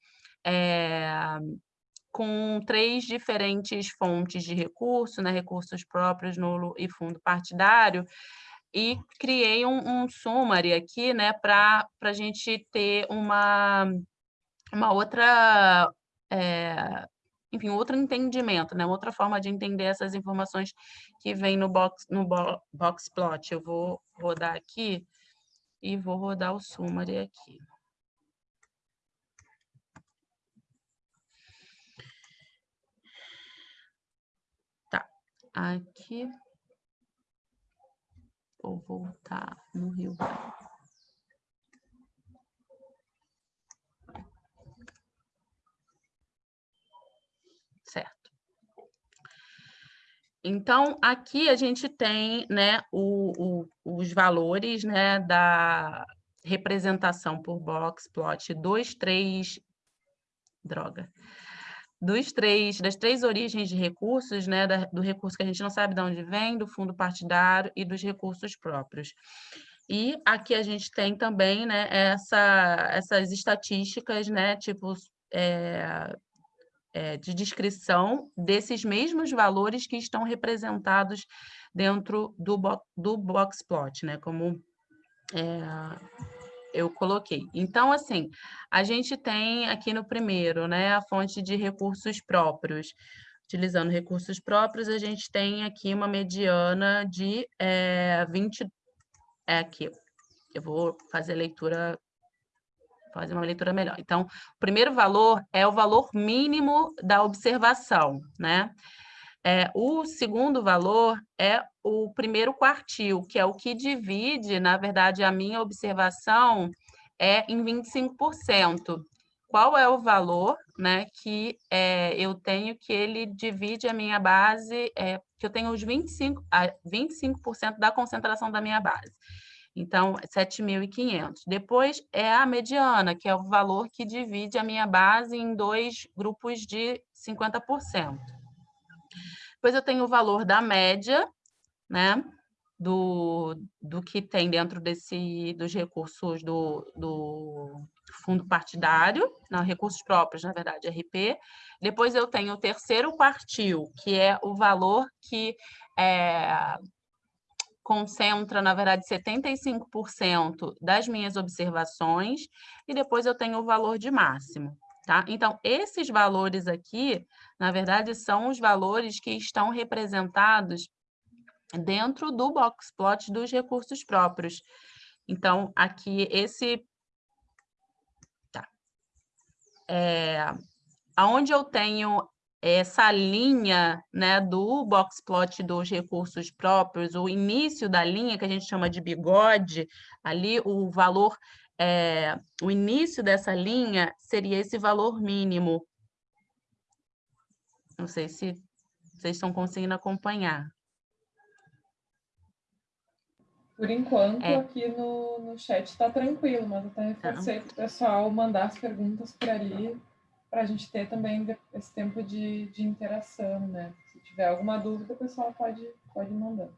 com três diferentes fontes de recurso, né, recursos próprios, nulo e fundo partidário, e criei um, um summary aqui, né, para a gente ter uma, uma outra é, enfim, outro entendimento, né? outra forma de entender essas informações que vem no box, no bo box plot. Eu vou rodar aqui e vou rodar o summary aqui. Tá, aqui vou voltar no Rio Branco. Então, aqui a gente tem né, o, o, os valores né, da representação por box plot dos três... Droga dos três, das três origens de recursos, né, da, do recurso que a gente não sabe de onde vem, do fundo partidário e dos recursos próprios. E aqui a gente tem também né, essa, essas estatísticas, né, tipo, é, é, de descrição desses mesmos valores que estão representados dentro do, bo do box plot, né, como é, eu coloquei. Então, assim, a gente tem aqui no primeiro, né, a fonte de recursos próprios. Utilizando recursos próprios, a gente tem aqui uma mediana de é, 20... É aqui, eu vou fazer a leitura fazer uma leitura melhor. Então, o primeiro valor é o valor mínimo da observação, né? É, o segundo valor é o primeiro quartil, que é o que divide, na verdade, a minha observação é em 25%. Qual é o valor né, que é, eu tenho que ele divide a minha base, é, que eu tenho os 25%, 25 da concentração da minha base. Então, 7.500. Depois é a mediana, que é o valor que divide a minha base em dois grupos de 50%. Depois eu tenho o valor da média, né? Do, do que tem dentro desse, dos recursos do, do fundo partidário, não, recursos próprios, na verdade, RP. Depois eu tenho o terceiro quartil, que é o valor que é, concentra, na verdade, 75% das minhas observações, e depois eu tenho o valor de máximo. Tá? Então, esses valores aqui, na verdade, são os valores que estão representados dentro do box plot dos recursos próprios. Então, aqui, esse... Tá. É, onde eu tenho essa linha né, do box plot dos recursos próprios, o início da linha, que a gente chama de bigode, ali o valor é, o início dessa linha seria esse valor mínimo. Não sei se vocês estão conseguindo acompanhar. Por enquanto, é. aqui no, no chat está tranquilo, mas eu até reforcei para o pessoal mandar as perguntas por ali, para a gente ter também esse tempo de, de interação, né? Se tiver alguma dúvida, o pessoal pode, pode mandar.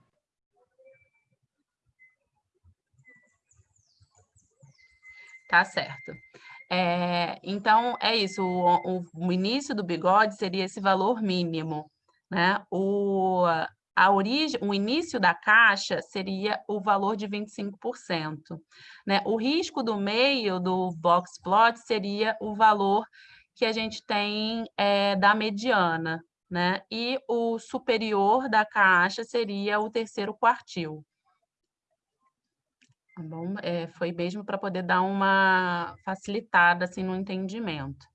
Tá certo. É, então, é isso, o, o, início do bigode seria esse valor mínimo, né? O, a origem, o início da caixa seria o valor de 25%. Né? O risco do meio do box plot seria o valor que a gente tem é, da mediana, né? E o superior da caixa seria o terceiro quartil. Tá bom? É, foi mesmo para poder dar uma facilitada assim, no entendimento.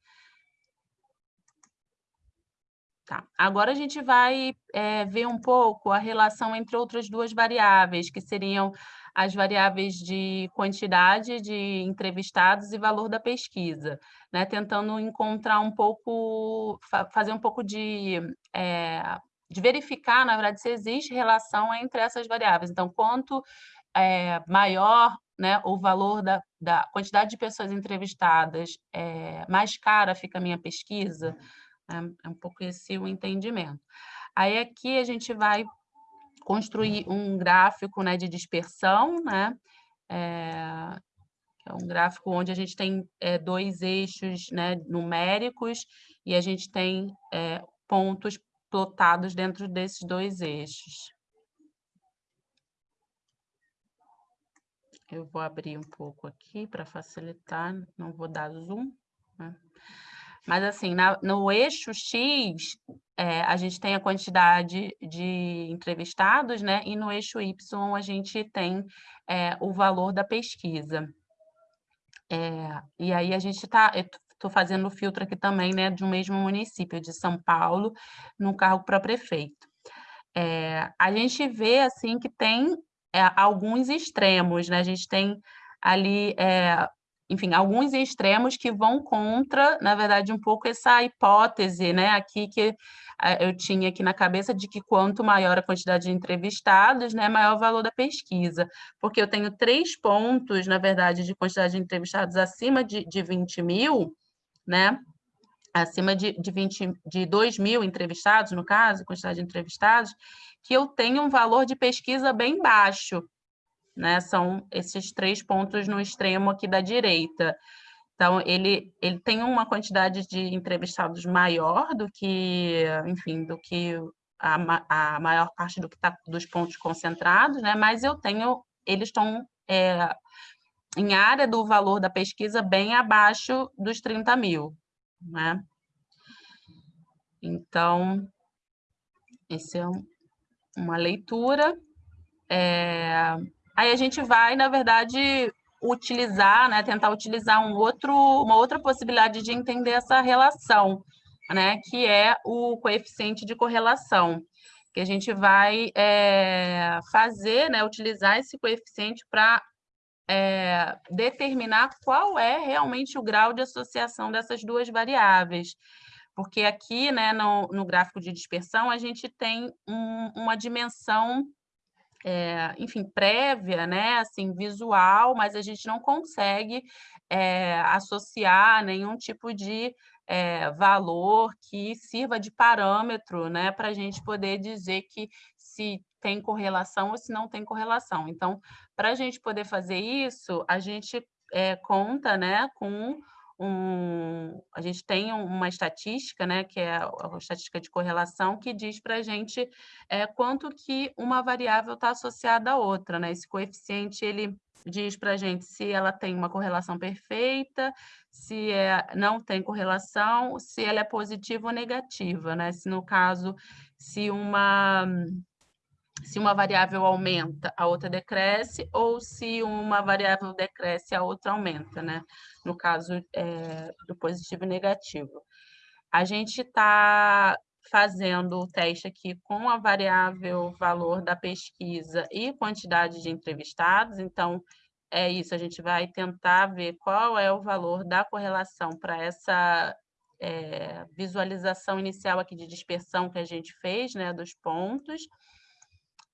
Tá. Agora a gente vai é, ver um pouco a relação entre outras duas variáveis, que seriam as variáveis de quantidade de entrevistados e valor da pesquisa, né? tentando encontrar um pouco, fazer um pouco de, é, de verificar, na verdade, se existe relação entre essas variáveis. Então, quanto é, maior né, o valor da, da quantidade de pessoas entrevistadas, é, mais cara fica a minha pesquisa, né, é um pouco esse o entendimento. Aí aqui a gente vai construir um gráfico né, de dispersão, né, é, é um gráfico onde a gente tem é, dois eixos né, numéricos e a gente tem é, pontos plotados dentro desses dois eixos. Eu vou abrir um pouco aqui para facilitar, não vou dar zoom. Né? Mas, assim, na, no eixo X, é, a gente tem a quantidade de entrevistados, né? E no eixo Y, a gente tem é, o valor da pesquisa. É, e aí, a gente está... Estou fazendo o filtro aqui também, né? De um mesmo município, de São Paulo, no cargo para prefeito. É, a gente vê, assim, que tem é, alguns extremos, né? A gente tem ali é, enfim, alguns extremos que vão contra, na verdade, um pouco essa hipótese, né, aqui que eu tinha aqui na cabeça de que quanto maior a quantidade de entrevistados, né, maior o valor da pesquisa, porque eu tenho três pontos, na verdade, de quantidade de entrevistados acima de, de 20 mil, né, acima de, de, 20, de 2 mil entrevistados, no caso, quantidade de entrevistados, que eu tenho um valor de pesquisa bem baixo, né, são esses três pontos no extremo aqui da direita, então, ele, ele tem uma quantidade de entrevistados maior do que, enfim, do que a, a maior parte do que tá, dos pontos concentrados, né? mas eu tenho, eles estão é, em área do valor da pesquisa bem abaixo dos 30 mil. Né? Então, esse é um, uma leitura. É, aí a gente vai, na verdade, utilizar, né, tentar utilizar um outro, uma outra possibilidade de entender essa relação, né, que é o coeficiente de correlação, que a gente vai é, fazer, né, utilizar esse coeficiente para é, determinar qual é realmente o grau de associação dessas duas variáveis. Porque aqui, né, no, no gráfico de dispersão, a gente tem um, uma dimensão é, enfim, prévia, né, assim, visual, mas a gente não consegue é, associar nenhum tipo de é, valor que sirva de parâmetro, né, para a gente poder dizer que se tem correlação ou se não tem correlação. Então, para a gente poder fazer isso, a gente conta, né, com um, a gente tem uma estatística, né, que é a estatística de correlação, que diz para a gente é, quanto que uma variável está associada à outra. Né? Esse coeficiente ele diz para a gente se ela tem uma correlação perfeita, se é, não tem correlação, se ela é positiva ou negativa. Né? Se no caso, se uma se uma variável aumenta, a outra decresce, ou se uma variável decresce, a outra aumenta, né? No caso é, do positivo e negativo. A gente está fazendo o teste aqui com a variável valor da pesquisa e quantidade de entrevistados, então é isso, a gente vai tentar ver qual é o valor da correlação para essa é, visualização inicial aqui de dispersão que a gente fez, né, dos pontos,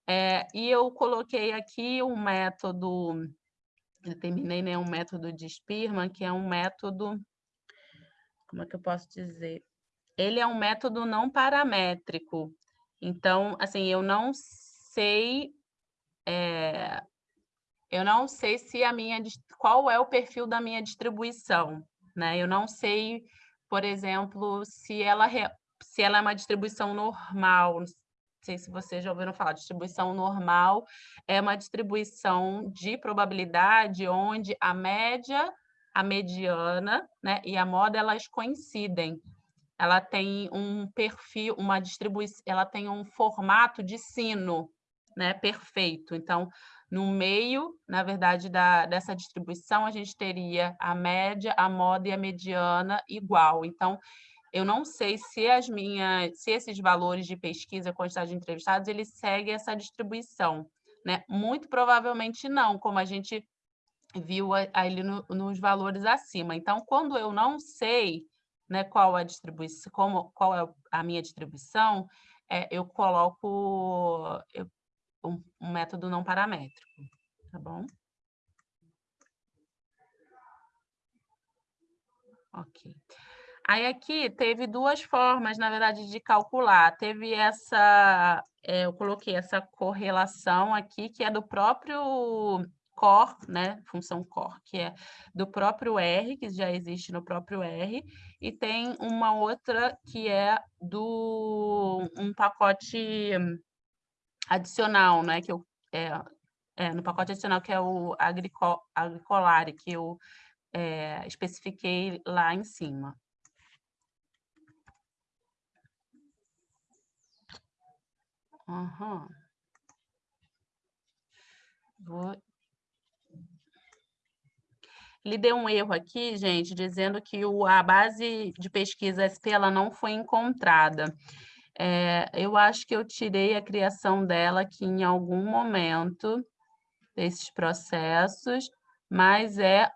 é, e eu coloquei aqui um método, determinei né, um método de Spearman, que é um método, como é que eu posso dizer? Ele é um método não paramétrico. Então, assim, eu não sei, é, eu não sei se a minha, qual é o perfil da minha distribuição, né? Eu não sei, por exemplo, se ela, se ela é uma distribuição normal, sei se vocês já ouviram falar, distribuição normal é uma distribuição de probabilidade onde a média, a mediana né, e a moda elas coincidem. Ela tem um perfil, uma distribuição, ela tem um formato de sino né, perfeito. Então, no meio, na verdade, da, dessa distribuição, a gente teria a média, a moda e a mediana igual. Então, eu não sei se as minhas, se esses valores de pesquisa, quantidade de entrevistados, eles seguem essa distribuição, né? Muito provavelmente não, como a gente viu ali no, nos valores acima. Então, quando eu não sei, né, qual a distribuição, como, qual é a minha distribuição, é, eu coloco eu, um, um método não paramétrico, tá bom? Ok. Aí aqui teve duas formas, na verdade, de calcular. Teve essa, é, eu coloquei essa correlação aqui, que é do próprio core, né, função core, que é do próprio R, que já existe no próprio R, e tem uma outra que é do um pacote adicional, né, que eu, é, é no pacote adicional que é o agricol, Agricolare, que eu é, especifiquei lá em cima. Aham. Vou... Ele deu um erro aqui, gente, dizendo que o, a base de pesquisa SP ela não foi encontrada. É, eu acho que eu tirei a criação dela aqui em algum momento desses processos, mas é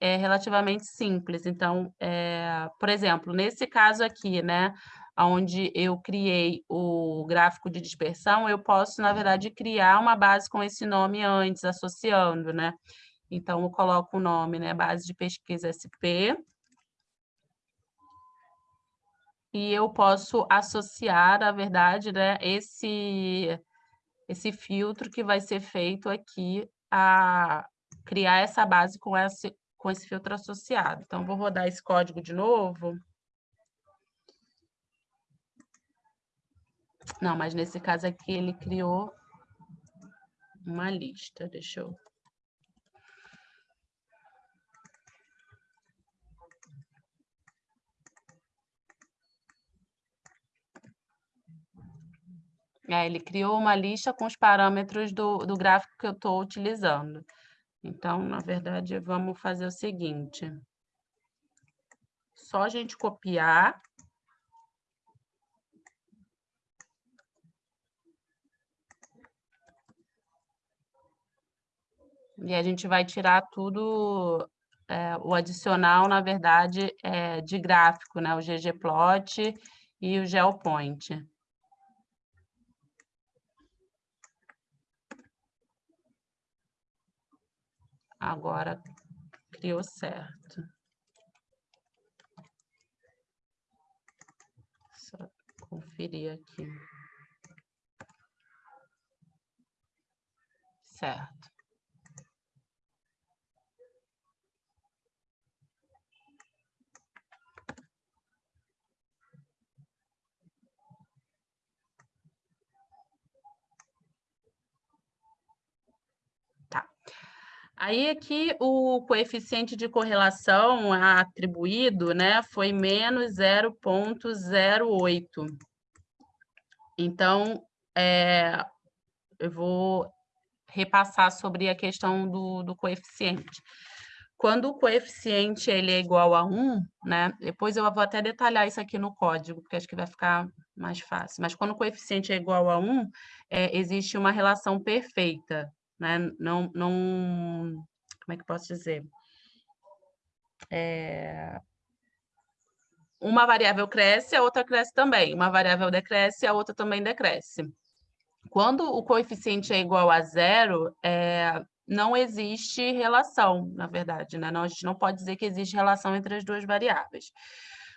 é relativamente simples. Então, é, por exemplo, nesse caso aqui, né, onde eu criei o gráfico de dispersão, eu posso, na verdade, criar uma base com esse nome antes, associando, né? Então, eu coloco o nome, né, base de pesquisa SP, e eu posso associar, na verdade, né, esse, esse filtro que vai ser feito aqui a criar essa base com esse, com esse filtro associado. Então, vou rodar esse código de novo. Não, mas nesse caso aqui ele criou uma lista. Deixa eu É, ele criou uma lista com os parâmetros do, do gráfico que eu estou utilizando. Então, na verdade, vamos fazer o seguinte. Só a gente copiar. E a gente vai tirar tudo, é, o adicional, na verdade, é de gráfico, né? O ggplot e o geopoint. Agora criou certo. Só conferir aqui. Certo. Aí aqui o coeficiente de correlação atribuído né, foi menos 0,08. Então, é, eu vou repassar sobre a questão do, do coeficiente. Quando o coeficiente ele é igual a 1, né? Depois eu vou até detalhar isso aqui no código, porque acho que vai ficar mais fácil. Mas quando o coeficiente é igual a 1, é, existe uma relação perfeita né? Não, não, como é que posso dizer? É, uma variável cresce, a outra cresce também. Uma variável decresce, a outra também decresce. Quando o coeficiente é igual a zero, é, não existe relação, na verdade, né? Não, a gente não pode dizer que existe relação entre as duas variáveis.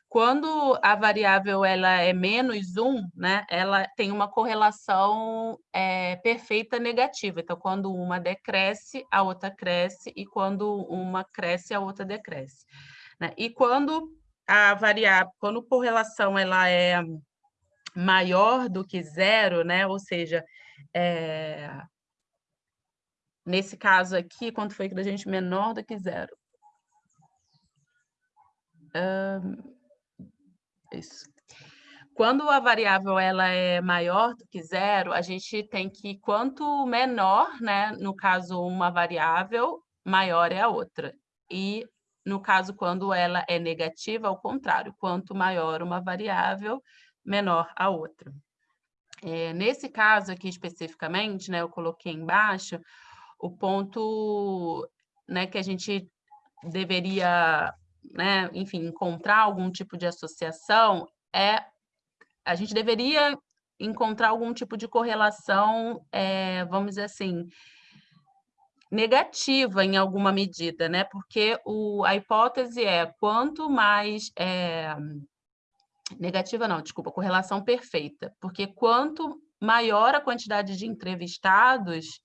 Quando a variável ela é menos um, né, ela tem uma correlação é, perfeita negativa. Então, quando uma decresce, a outra cresce, e quando uma cresce, a outra decresce. Né? E quando a variável, quando a correlação ela é maior do que zero, né, ou seja, é, nesse caso aqui, quanto foi que a gente menor do que zero? Um, isso. Quando a variável ela é maior do que zero, a gente tem que, quanto menor, né, no caso, uma variável, maior é a outra. E, no caso, quando ela é negativa, ao contrário, quanto maior uma variável, menor a outra. É, nesse caso aqui especificamente, né, eu coloquei embaixo o ponto né, que a gente deveria né, enfim, encontrar algum tipo de associação, é a gente deveria encontrar algum tipo de correlação, é, vamos dizer assim, negativa em alguma medida, né? Porque o, a hipótese é quanto mais é, negativa não, desculpa, correlação perfeita, porque quanto maior a quantidade de entrevistados,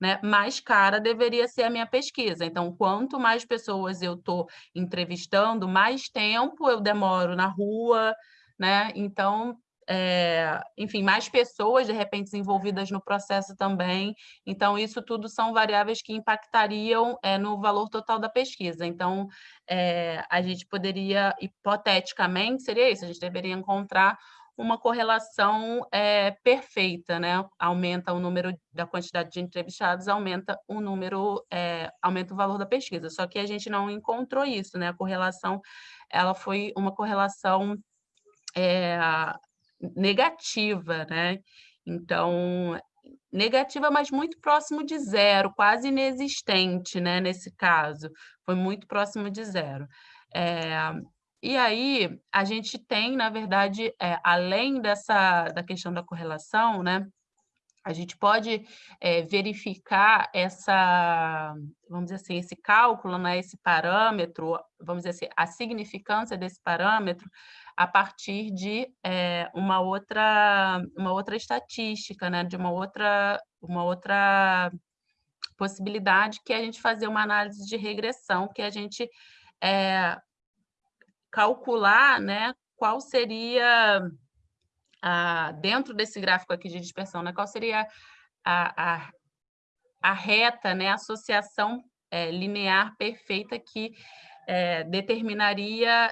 né, mais cara deveria ser a minha pesquisa. Então, quanto mais pessoas eu estou entrevistando, mais tempo eu demoro na rua, né? Então, é, enfim, mais pessoas de repente envolvidas no processo também. Então, isso tudo são variáveis que impactariam é, no valor total da pesquisa. Então, é, a gente poderia, hipoteticamente, seria isso, a gente deveria encontrar uma correlação é, perfeita, né? Aumenta o número da quantidade de entrevistados, aumenta o número, é, aumenta o valor da pesquisa. Só que a gente não encontrou isso, né? A correlação, ela foi uma correlação é, negativa, né? Então, negativa, mas muito próximo de zero, quase inexistente, né, nesse caso. Foi muito próximo de zero. E aí, a gente tem, na verdade, é, além dessa da questão da correlação, né, a gente pode é, verificar essa, vamos dizer assim, esse cálculo, né, esse parâmetro, vamos dizer assim, a significância desse parâmetro a partir de é, uma outra uma outra estatística, né, de uma outra uma outra possibilidade que é a gente fazer uma análise de regressão, que a gente é, calcular, né, qual seria a, dentro desse gráfico aqui de dispersão, né, qual seria a, a, a reta, né, a associação é, linear perfeita que é, determinaria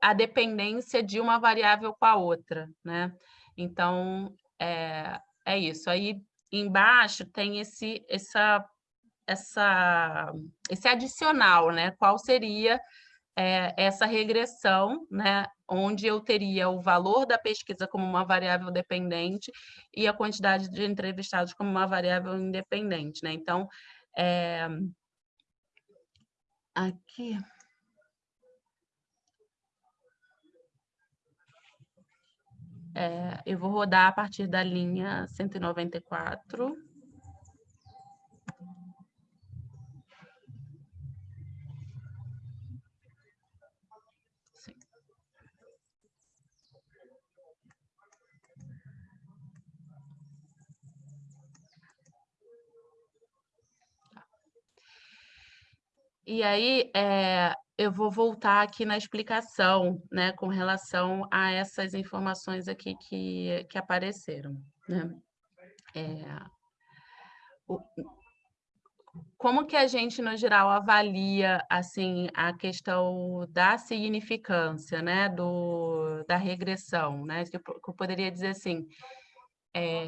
a dependência de uma variável com a outra, né? Então, é, é isso. Aí, embaixo tem esse, essa, essa, esse adicional, né? Qual seria é, essa regressão, né? Onde eu teria o valor da pesquisa como uma variável dependente e a quantidade de entrevistados como uma variável independente, né? Então, é, aqui... É, eu vou rodar a partir da linha 194. E aí, é, eu vou voltar aqui na explicação, né, com relação a essas informações aqui que, que apareceram. Né? É, o, como que a gente, no geral, avalia assim, a questão da significância, né, do, da regressão? Né? Que eu poderia dizer assim, é,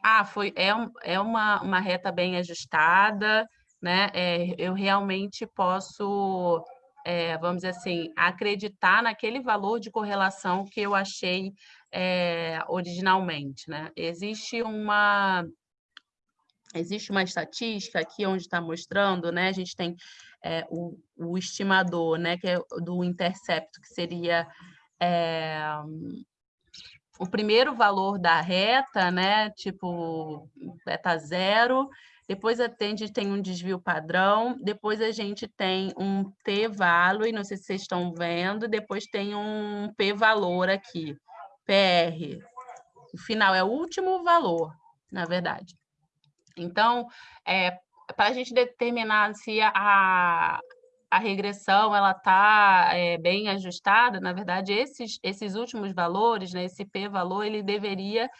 ah, foi, é, é uma, uma reta bem ajustada, né? É, eu realmente posso, é, vamos dizer assim, acreditar naquele valor de correlação que eu achei é, originalmente, né? Existe uma existe uma estatística aqui onde está mostrando, né? A gente tem é, o, o, estimador, né? Que é do intercepto, que seria é, o primeiro valor da reta, né? Tipo beta zero, depois a gente tem um desvio padrão, depois a gente tem um t-value, não sei se vocês estão vendo, depois tem um p-valor aqui, PR. O final é o último valor, na verdade. Então, é, para a gente determinar se a, a regressão ela está é, bem ajustada, na verdade, esses, esses últimos valores, né, esse p-valor, ele deveria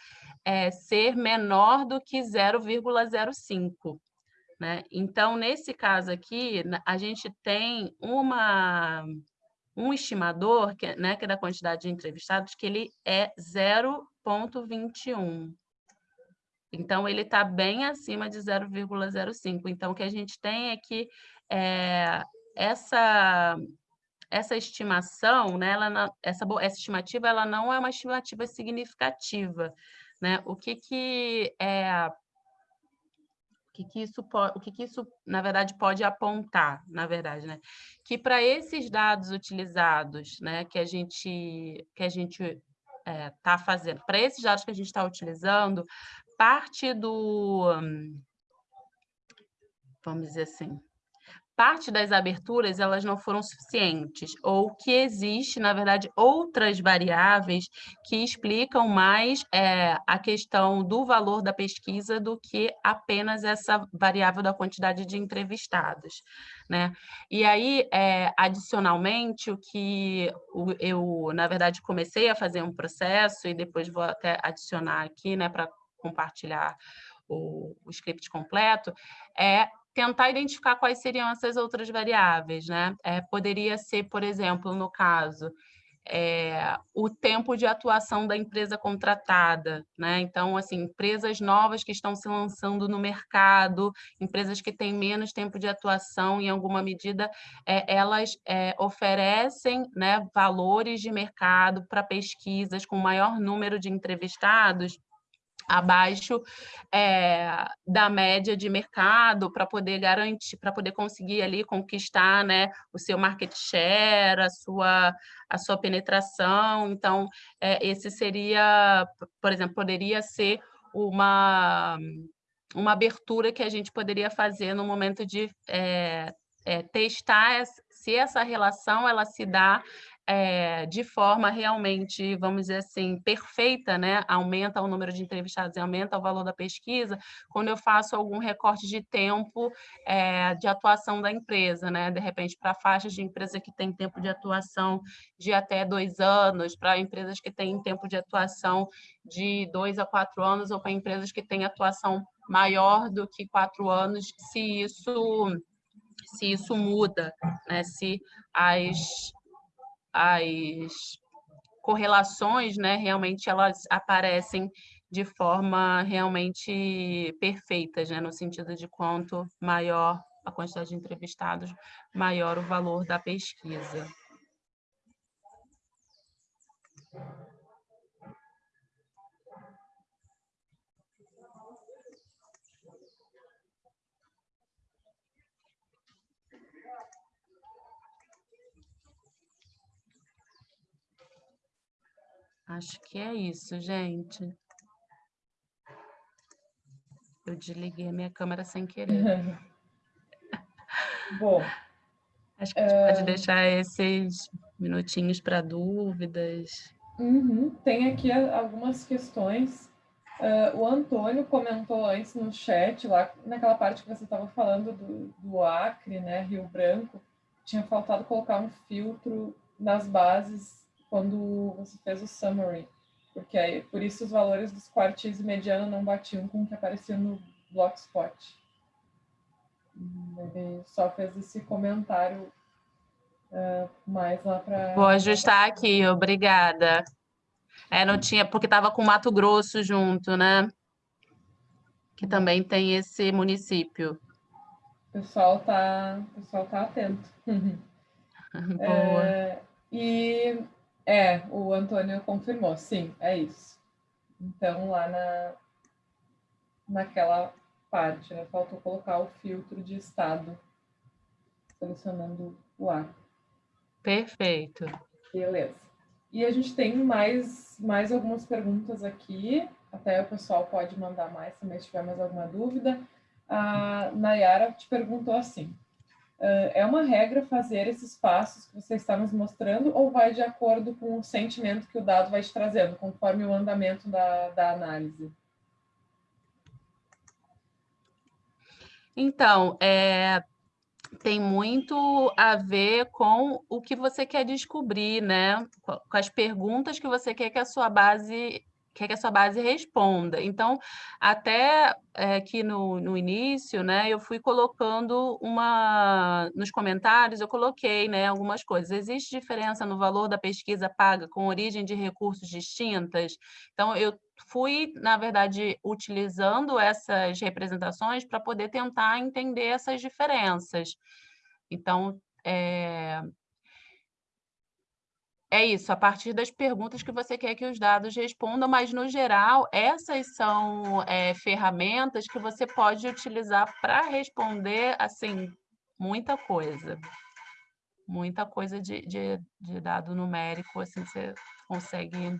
é, ser menor do que 0,05. Né? Então, nesse caso aqui, a gente tem uma, um estimador, que, né, que é da quantidade de entrevistados, que ele é 0,21. Então, ele está bem acima de 0,05. Então, o que a gente tem é que é, essa, essa estimação, né, ela, essa, essa estimativa, ela não é uma estimativa significativa. Né? O que que é o que, que isso pode, o que, que isso na verdade pode apontar, na verdade, né? Que para esses dados utilizados, né, que a gente que a gente está é, tá fazendo, para esses dados que a gente está utilizando, parte do vamos dizer assim, parte das aberturas elas não foram suficientes, ou que existe, na verdade, outras variáveis que explicam mais é, a questão do valor da pesquisa do que apenas essa variável da quantidade de entrevistados. Né? E aí, é, adicionalmente, o que eu, na verdade, comecei a fazer um processo, e depois vou até adicionar aqui né, para compartilhar o, o script completo, é tentar identificar quais seriam essas outras variáveis, né? É, poderia ser, por exemplo, no caso, é, o tempo de atuação da empresa contratada, né? Então, assim, empresas novas que estão se lançando no mercado, empresas que têm menos tempo de atuação, em alguma medida, é, elas é, oferecem né, valores de mercado para pesquisas com maior número de entrevistados abaixo é, da média de mercado para poder garantir, para poder conseguir ali conquistar né, o seu market share, a sua, a sua penetração. Então, é, esse seria, por exemplo, poderia ser uma, uma abertura que a gente poderia fazer no momento de é, testar se essa relação ela se dá é, de forma realmente, vamos dizer assim, perfeita, né? aumenta o número de entrevistados e aumenta o valor da pesquisa, quando eu faço algum recorte de tempo é, de atuação da empresa, né? de repente, para faixas de empresa que tem tempo de atuação de até dois anos, para empresas que têm tempo de atuação de dois a quatro anos, ou para empresas que têm atuação maior do que quatro anos, se isso se isso muda, né? se as as correlações, né, realmente elas aparecem de forma realmente perfeitas, né, no sentido de quanto maior a quantidade de entrevistados, maior o valor da pesquisa. Acho que é isso, gente. Eu desliguei a minha câmera sem querer. *laughs* Bom. Acho que a gente é... pode deixar esses minutinhos para dúvidas. Uhum. Tem aqui algumas questões. Uh, o Antônio comentou antes no chat, lá naquela parte que você estava falando do, do Acre, né, Rio Branco, tinha faltado colocar um filtro nas bases quando você fez o summary, porque aí, por isso os valores dos quartis e mediano não batiam com o que aparecia no Blogspot. Ele só fez esse comentário uh, mais lá para... Vou ajustar aqui, obrigada. É, não tinha, porque estava com Mato Grosso junto, né? Que também tem esse município. O pessoal tá, o pessoal tá atento. *laughs* *laughs* Boa. É, e é, o Antônio confirmou, sim, é isso. Então, lá na, naquela parte, né, faltou colocar o filtro de estado, selecionando o A. Perfeito. Beleza. E a gente tem mais, mais algumas perguntas aqui, até o pessoal pode mandar mais também se tiver mais alguma dúvida. A Nayara te perguntou assim, é uma regra fazer esses passos que você está nos mostrando ou vai de acordo com o sentimento que o dado vai te trazendo, conforme o andamento da, da análise? Então, é, tem muito a ver com o que você quer descobrir, né? Com as perguntas que você quer que a sua base quer que a sua base responda. Então, até é, aqui no, no início, né, eu fui colocando uma... Nos comentários, eu coloquei né, algumas coisas. Existe diferença no valor da pesquisa paga com origem de recursos distintas? Então, eu fui, na verdade, utilizando essas representações para poder tentar entender essas diferenças. Então, é, é isso, a partir das perguntas que você quer que os dados respondam, mas, no geral, essas são é, ferramentas que você pode utilizar para responder, assim, muita coisa. Muita coisa de, de, de dado numérico, assim, você consegue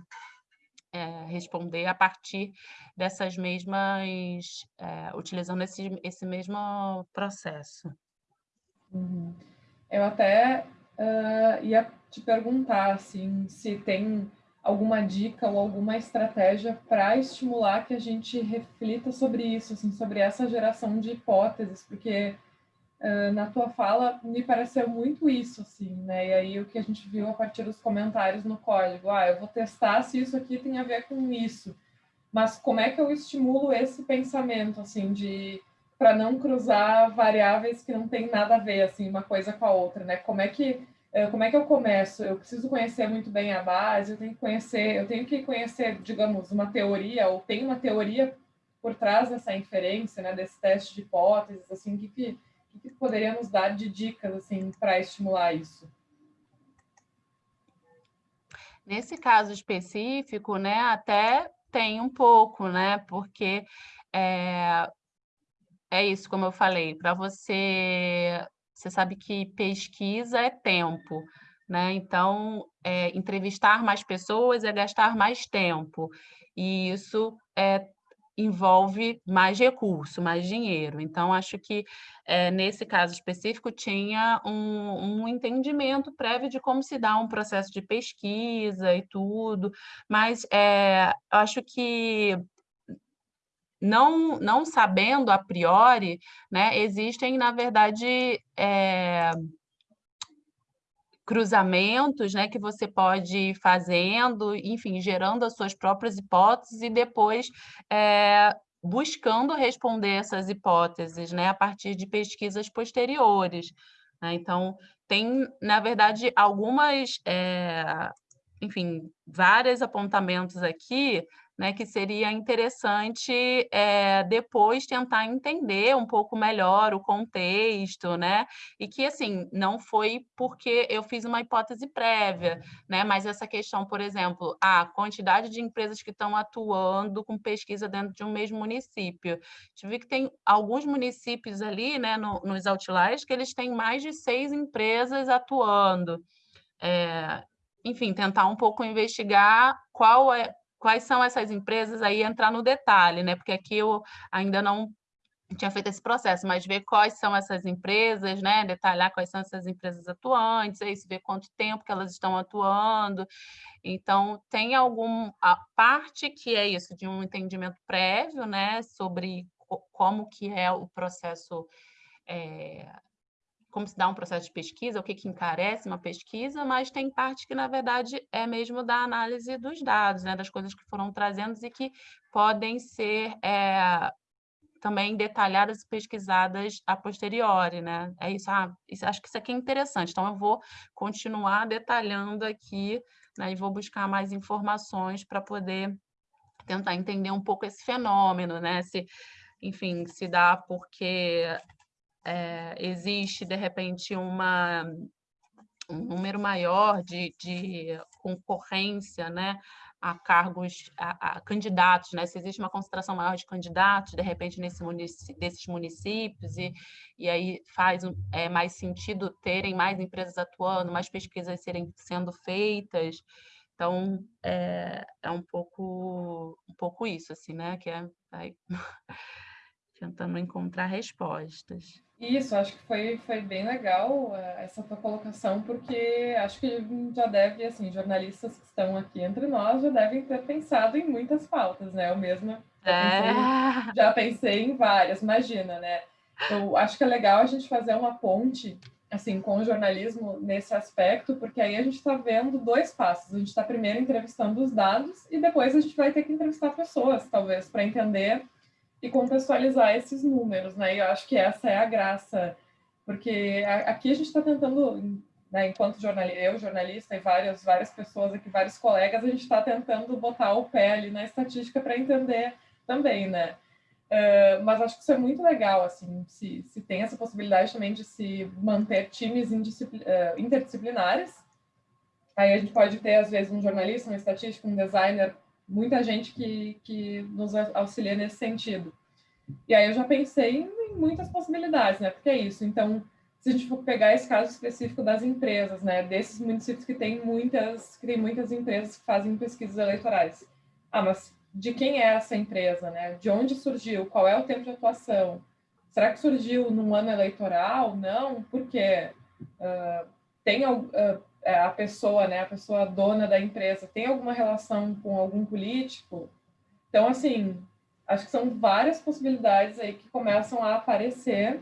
é, responder a partir dessas mesmas, é, utilizando esse, esse mesmo processo. Uhum. Eu até uh, ia te perguntar assim, se tem alguma dica ou alguma estratégia para estimular que a gente reflita sobre isso, assim, sobre essa geração de hipóteses, porque uh, na tua fala me pareceu muito isso, assim, né? E aí o que a gente viu a partir dos comentários no código, ah, eu vou testar se isso aqui tem a ver com isso, mas como é que eu estimulo esse pensamento, assim, de para não cruzar variáveis que não tem nada a ver, assim, uma coisa com a outra, né? Como é que como é que eu começo? Eu preciso conhecer muito bem a base, eu tenho que conhecer, eu tenho que conhecer, digamos, uma teoria, ou tem uma teoria por trás dessa inferência, né, desse teste de hipóteses, assim, o que, que, que dar de dicas, assim, para estimular isso? Nesse caso específico, né, até tem um pouco, né? Porque é, é isso, como eu falei, para você, você sabe que pesquisa é tempo, né? Então, é, entrevistar mais pessoas é gastar mais tempo, e isso é, envolve mais recurso, mais dinheiro. Então, acho que é, nesse caso específico tinha um, um, entendimento prévio de como se dá um processo de pesquisa e tudo, mas é, acho que não, não sabendo a priori, né, existem, na verdade, é, cruzamentos né, que você pode ir fazendo, enfim, gerando as suas próprias hipóteses e depois é, buscando responder essas hipóteses né, a partir de pesquisas posteriores. Né? Então, tem, na verdade, algumas, é, enfim, vários apontamentos aqui né, que seria interessante é, depois tentar entender um pouco melhor o contexto, né? E que, assim, não foi porque eu fiz uma hipótese prévia, né? Mas essa questão, por exemplo, a quantidade de empresas que estão atuando com pesquisa dentro de um mesmo município. Viu que tem alguns municípios ali, né, no, nos outliers, que eles têm mais de seis empresas atuando. É, enfim, tentar um pouco investigar qual é quais são essas empresas, aí entrar no detalhe, né? Porque aqui eu ainda não tinha feito esse processo, mas ver quais são essas empresas, né? Detalhar quais são essas empresas atuantes, ver quanto tempo que elas estão atuando. Então, tem alguma parte que é isso, de um entendimento prévio, né? Sobre como que é o processo é, como se dá um processo de pesquisa, o que, que encarece uma pesquisa, mas tem parte que, na verdade, é mesmo da análise dos dados, né, das coisas que foram trazendo e que podem ser é, também detalhadas e pesquisadas a posteriori, né? É isso, ah, isso, acho que isso aqui é interessante, então eu vou continuar detalhando aqui né, e vou buscar mais informações para poder tentar entender um pouco esse fenômeno, né? Se, enfim, se dá porque é, existe, de repente, uma, um número maior de, de concorrência né, a cargos, a, a, candidatos, né? se existe uma concentração maior de candidatos, de repente, nesse munic desses municípios, e, e aí faz é, mais sentido terem mais empresas atuando, mais pesquisas serem sendo feitas. Então, é, é um pouco um pouco isso, assim, né? Que é, *laughs* tentando encontrar respostas. Isso, acho que foi, foi bem legal eh, essa tua colocação, porque acho que já deve, assim, jornalistas que estão aqui entre nós já devem ter pensado em muitas pautas, né? Eu mesma já, é. pensei, já pensei em várias, imagina, né? Eu acho que é legal a gente fazer uma ponte, assim, com o jornalismo nesse aspecto, porque aí a gente está vendo dois passos. A gente está primeiro entrevistando os dados e depois a gente vai ter que entrevistar pessoas, talvez, para entender e contextualizar esses números, né? E eu acho que essa é a graça, porque aqui a gente está tentando, né, enquanto jornalista, eu jornalista e várias várias pessoas aqui, vários colegas, a gente está tentando botar o pé ali na estatística para entender também, né? Uh, mas acho que isso é muito legal, assim, se, se tem essa possibilidade também de se manter times uh, interdisciplinares. Aí a gente pode ter, às vezes, um jornalista, um estatístico, um designer muita gente que, que nos auxilia nesse sentido. E aí eu já pensei em muitas possibilidades, né? Porque é isso. Então, se a gente for pegar esse caso específico das empresas, né? Desses municípios que têm muitas, que têm muitas empresas que fazem pesquisas eleitorais. Ah, mas de quem é essa empresa, né? De onde surgiu? Qual é o tempo de atuação? Será que surgiu num ano eleitoral? Não, por quê? Uh, tem uh, a pessoa, né, a pessoa dona da empresa, tem alguma relação com algum político? Então, assim, acho que são várias possibilidades aí que começam a aparecer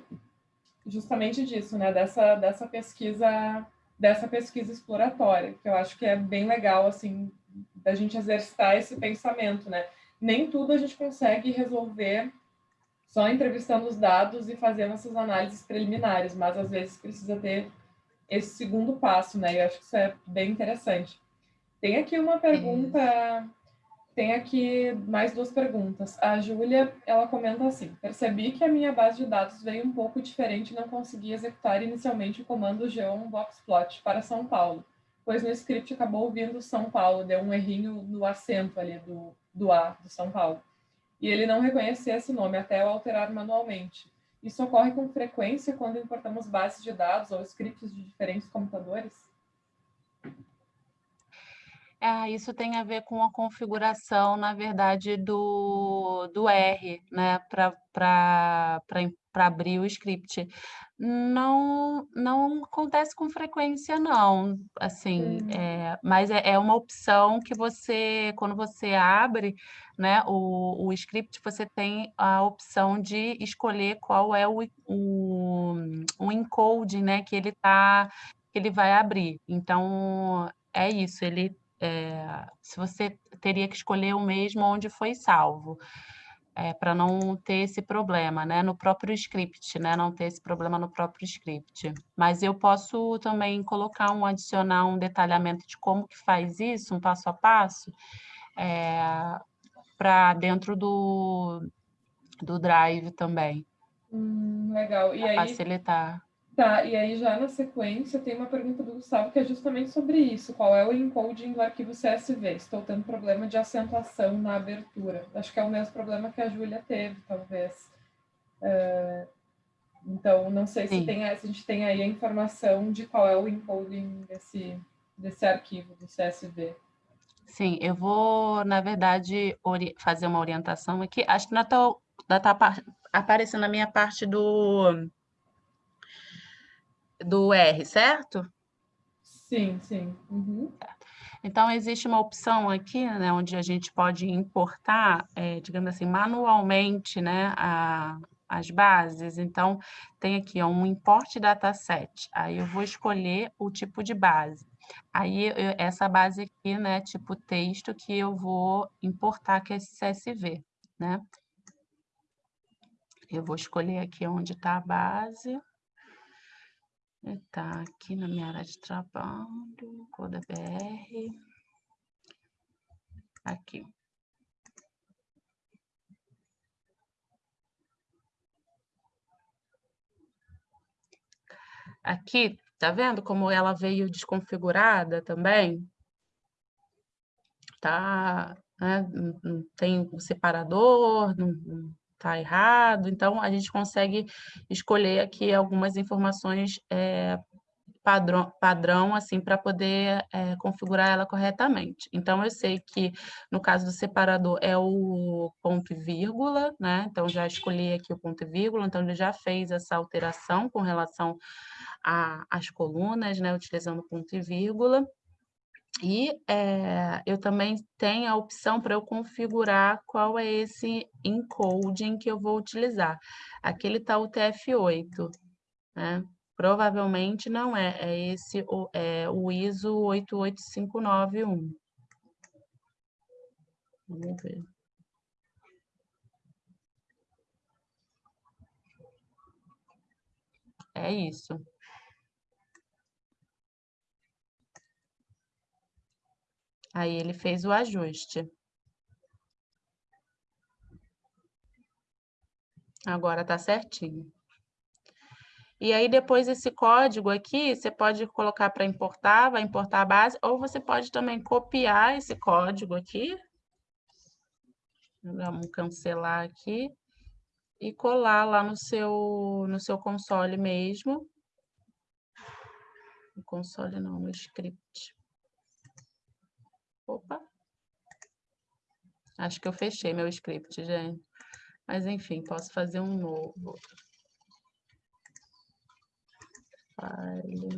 justamente disso, né, dessa, dessa pesquisa dessa pesquisa exploratória, que eu acho que é bem legal, assim, da gente exercitar esse pensamento, né? Nem tudo a gente consegue resolver só entrevistando os dados e fazendo essas análises preliminares, mas às vezes precisa ter esse segundo passo, né? Eu acho que isso é bem interessante. Tem aqui uma pergunta, tem aqui mais duas perguntas. A Júlia, ela comenta assim: percebi que a minha base de dados veio um pouco diferente e não consegui executar inicialmente o comando geom boxplot para São Paulo, pois no script acabou vindo São Paulo, deu um errinho no acento ali do, do A, do São Paulo. E ele não reconhecia esse nome até eu alterar manualmente. Isso ocorre com frequência quando importamos bases de dados ou scripts de diferentes computadores? Ah, isso tem a ver com a configuração, na verdade, do, do R, né, para abrir o script. Não, não acontece com frequência, não, assim, Hum. é, mas é, é uma opção que você, quando você abre, né, o, o script, você tem a opção de escolher qual é o, o, o encoding, né, que ele tá, que ele vai abrir. Então, é isso, ele é, se você teria que escolher o mesmo onde foi salvo, é, para não ter esse problema, né, no próprio script, né, não ter esse problema no próprio script. Mas eu posso também colocar um, adicionar um detalhamento de como que faz isso, um passo a passo, é, para dentro do, do Drive também. Hum, legal. E aí, facilitar. Tá, e aí já na sequência tem uma pergunta do Gustavo que é justamente sobre isso. Qual é o encoding do arquivo CSV? Estou tendo problema de acentuação na abertura. Acho que é o mesmo problema que a Júlia teve, talvez. Uh, então, não sei se, tem, se a gente tem aí a informação de qual é o encoding desse, desse arquivo do CSV. Sim, eu vou, na verdade, fazer uma orientação aqui. Acho que está tá aparecendo a minha parte do do R, certo? Sim, sim. Uhum. Então, existe uma opção aqui, né, onde a gente pode importar, é, digamos assim, manualmente, né, a, as bases. Então, tem aqui ó, um import dataset. Aí eu vou escolher o tipo de base. Aí, eu, essa base aqui, né, tipo texto, que eu vou importar, que é esse CSV, né? Eu vou escolher aqui onde está a base. Está aqui na minha área de trabalho, Coda BR. Aqui. Aqui, tá vendo como ela veio desconfigurada também? Tá, né? Não tem separador, não, está errado. Então, a gente consegue escolher aqui algumas informações é, padrão, padrão assim, para poder é, configurar ela corretamente. Então, eu sei que, no caso do separador, é o ponto e vírgula, né? Então, já escolhi aqui o ponto e vírgula, então ele já fez essa alteração com relação às colunas, né? Utilizando ponto e vírgula. E é, eu também tenho a opção para eu configurar qual é esse encoding que eu vou utilizar. Aqui ele está o TF8, né? Provavelmente não é, é esse o, é, o ISO 88591. Vamos ver. É isso. Aí ele fez o ajuste. Agora tá certinho. E aí, depois esse código aqui, você pode colocar para importar, vai importar a base, ou você pode também copiar esse código aqui. Vamos cancelar aqui. E colar lá no seu, no seu console mesmo. No console não, no script. Opa. Acho que eu fechei meu script, gente. Mas, enfim, posso fazer um novo. File.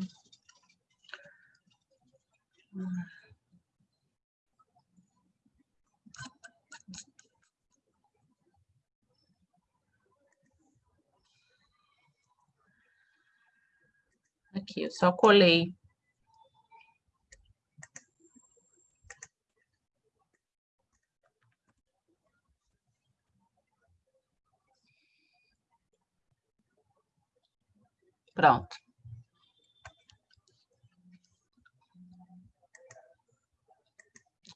Aqui, eu só colei Pronto.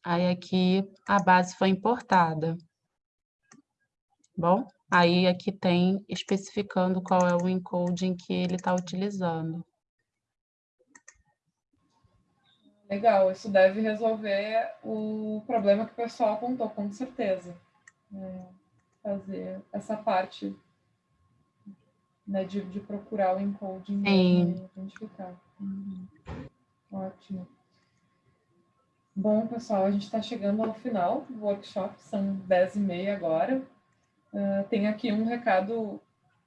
Aí aqui a base foi importada. Bom, aí aqui tem especificando qual é o encoding que ele está utilizando. Legal, isso deve resolver o problema que o pessoal apontou, com certeza. É, fazer essa parte né, de, de procurar o encoding e identificar. Uhum. Ótimo. Bom, pessoal, a gente está chegando ao final do workshop, são 10 e meia agora. Uh, tem aqui um recado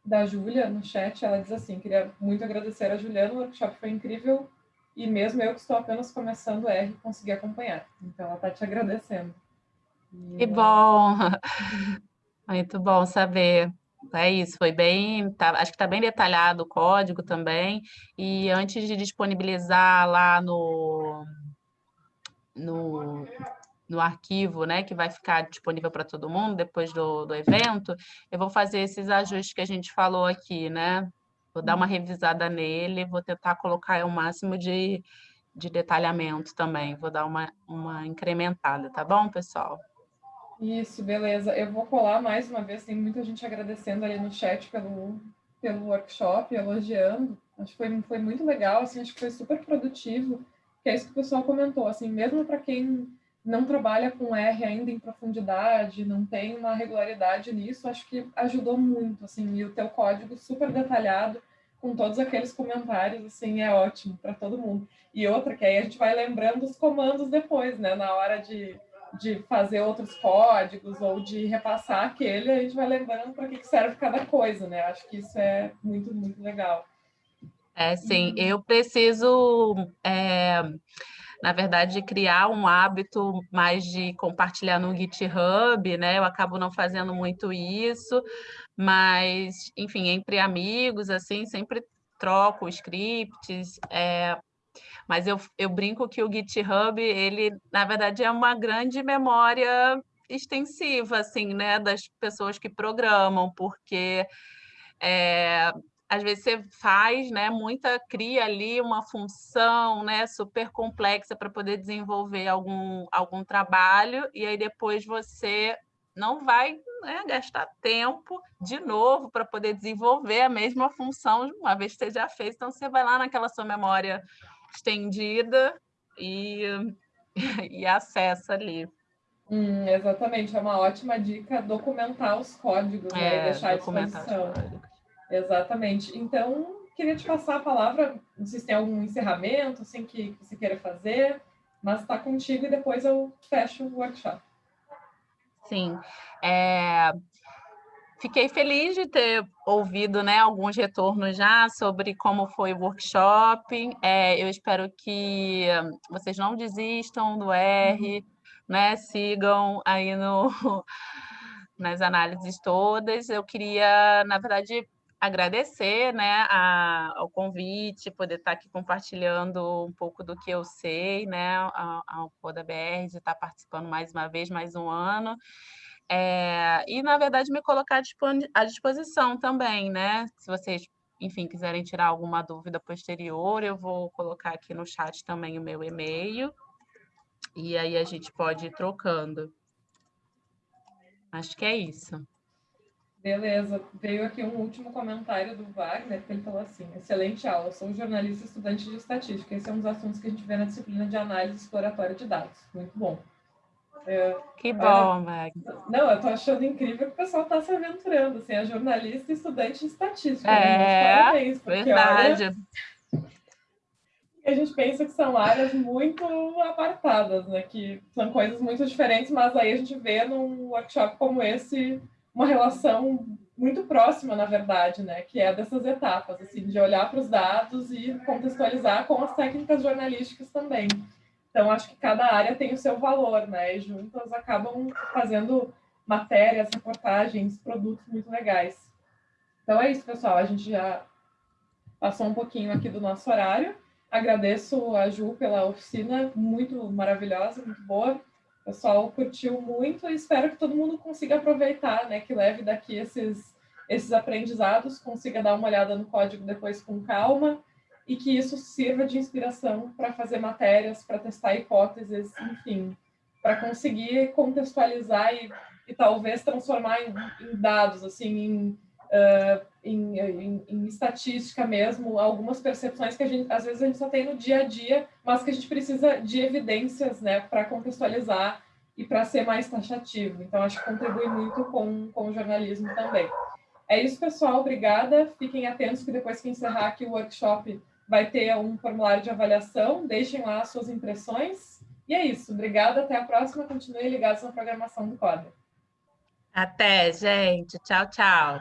da Júlia no chat, ela diz assim, queria muito agradecer a Juliana, o workshop foi incrível e mesmo eu que estou apenas começando R, consegui acompanhar. Então, ela está te agradecendo. Que bom! *laughs* Muito bom saber. É isso, foi bem, tá, acho que está bem detalhado o código também. E antes de disponibilizar lá no, no, no arquivo, né, que vai ficar disponível para todo mundo depois do, do evento, eu vou fazer esses ajustes que a gente falou aqui, né? Vou dar uma revisada nele, vou tentar colocar o máximo de, de detalhamento também, vou dar uma, uma incrementada, tá bom, pessoal? Isso, beleza. Eu vou colar mais uma vez, tem muita gente agradecendo ali no chat pelo, pelo workshop, elogiando. Acho que foi, foi muito legal, assim, acho que foi super produtivo, que é isso que o pessoal comentou, assim, mesmo para quem não trabalha com R ainda em profundidade, não tem uma regularidade nisso, acho que ajudou muito, assim, e o teu código super detalhado, com todos aqueles comentários, assim, é ótimo para todo mundo. E outra, que aí a gente vai lembrando os comandos depois, né, na hora de, de fazer outros códigos ou de repassar aquele, a gente vai lembrando para que serve cada coisa, né, acho que isso é muito, muito legal. É, sim, eu preciso... É na verdade, criar um hábito mais de compartilhar no GitHub, né? Eu acabo não fazendo muito isso, mas, enfim, entre amigos, assim, sempre troco scripts, é, mas eu, eu brinco que o GitHub, ele, na verdade, é uma grande memória extensiva, assim, né, das pessoas que programam, porque é, às vezes você faz, né, muita cria ali uma função, né, super complexa para poder desenvolver algum algum trabalho e aí depois você não vai né, gastar tempo de novo para poder desenvolver a mesma função uma vez que você já fez. Então você vai lá naquela sua memória estendida e, *laughs* e acessa ali. Hum, exatamente, é uma ótima dica documentar os códigos, né, é, e deixar à disposição. Exatamente. Então, queria te passar a palavra, não sei se tem algum encerramento assim, que você queira fazer, mas está contigo e depois eu fecho o workshop. Sim. É... Fiquei feliz de ter ouvido né, alguns retornos já sobre como foi o workshop. É, eu espero que vocês não desistam do R, uhum. né, sigam aí no, *laughs* nas análises todas. Eu queria, na verdade, agradecer né, a, ao convite, poder estar aqui compartilhando um pouco do que eu sei, né, ao, Coda BR, de estar participando mais uma vez, mais um ano. É, e, na verdade, me colocar à disposição também, né? Se vocês, enfim, quiserem tirar alguma dúvida posterior, eu vou colocar aqui no chat também o meu e-mail. E aí a gente pode ir trocando. Acho que é isso. Beleza. Veio aqui um último comentário do Wagner, que ele falou assim, excelente aula, sou jornalista estudante de estatística. Esse é um dos assuntos que a gente vê na disciplina de análise exploratória de dados. Muito bom. É, que bom, Wagner. Não, eu estou achando incrível que o pessoal está se aventurando, assim, é jornalista e estudante de estatística. Né? É, parabéns, porque, verdade. Olha, a gente pensa que são áreas muito apartadas, né? Que são coisas muito diferentes, mas aí a gente vê num workshop como esse uma relação muito próxima, na verdade, né? Que é dessas etapas, assim, de olhar para os dados e contextualizar com as técnicas jornalísticas também. Então, acho que cada área tem o seu valor, né? E juntas acabam fazendo matérias, reportagens, produtos muito legais. Então é isso, pessoal. A gente já passou um pouquinho aqui do nosso horário. Agradeço a Ju pela oficina, muito maravilhosa, muito boa. O pessoal curtiu muito e espero que todo mundo consiga aproveitar, né? Que leve daqui esses, esses aprendizados, consiga dar uma olhada no código depois com calma e que isso sirva de inspiração para fazer matérias, para testar hipóteses, enfim, para conseguir contextualizar e, e talvez transformar em, em, dados, assim, em uh, em, em, em, estatística mesmo, algumas percepções que a gente, às vezes a gente só tem no dia a dia, mas que a gente precisa de evidências né, para contextualizar e para ser mais taxativo. Então, acho que contribui muito com, com o jornalismo também. É isso, pessoal. Obrigada. Fiquem atentos que depois que encerrar aqui o workshop vai ter um formulário de avaliação. Deixem lá as suas impressões. E é isso. Obrigada. Até a próxima. Continuem ligados na programação do Coda. Até, gente. Tchau, tchau.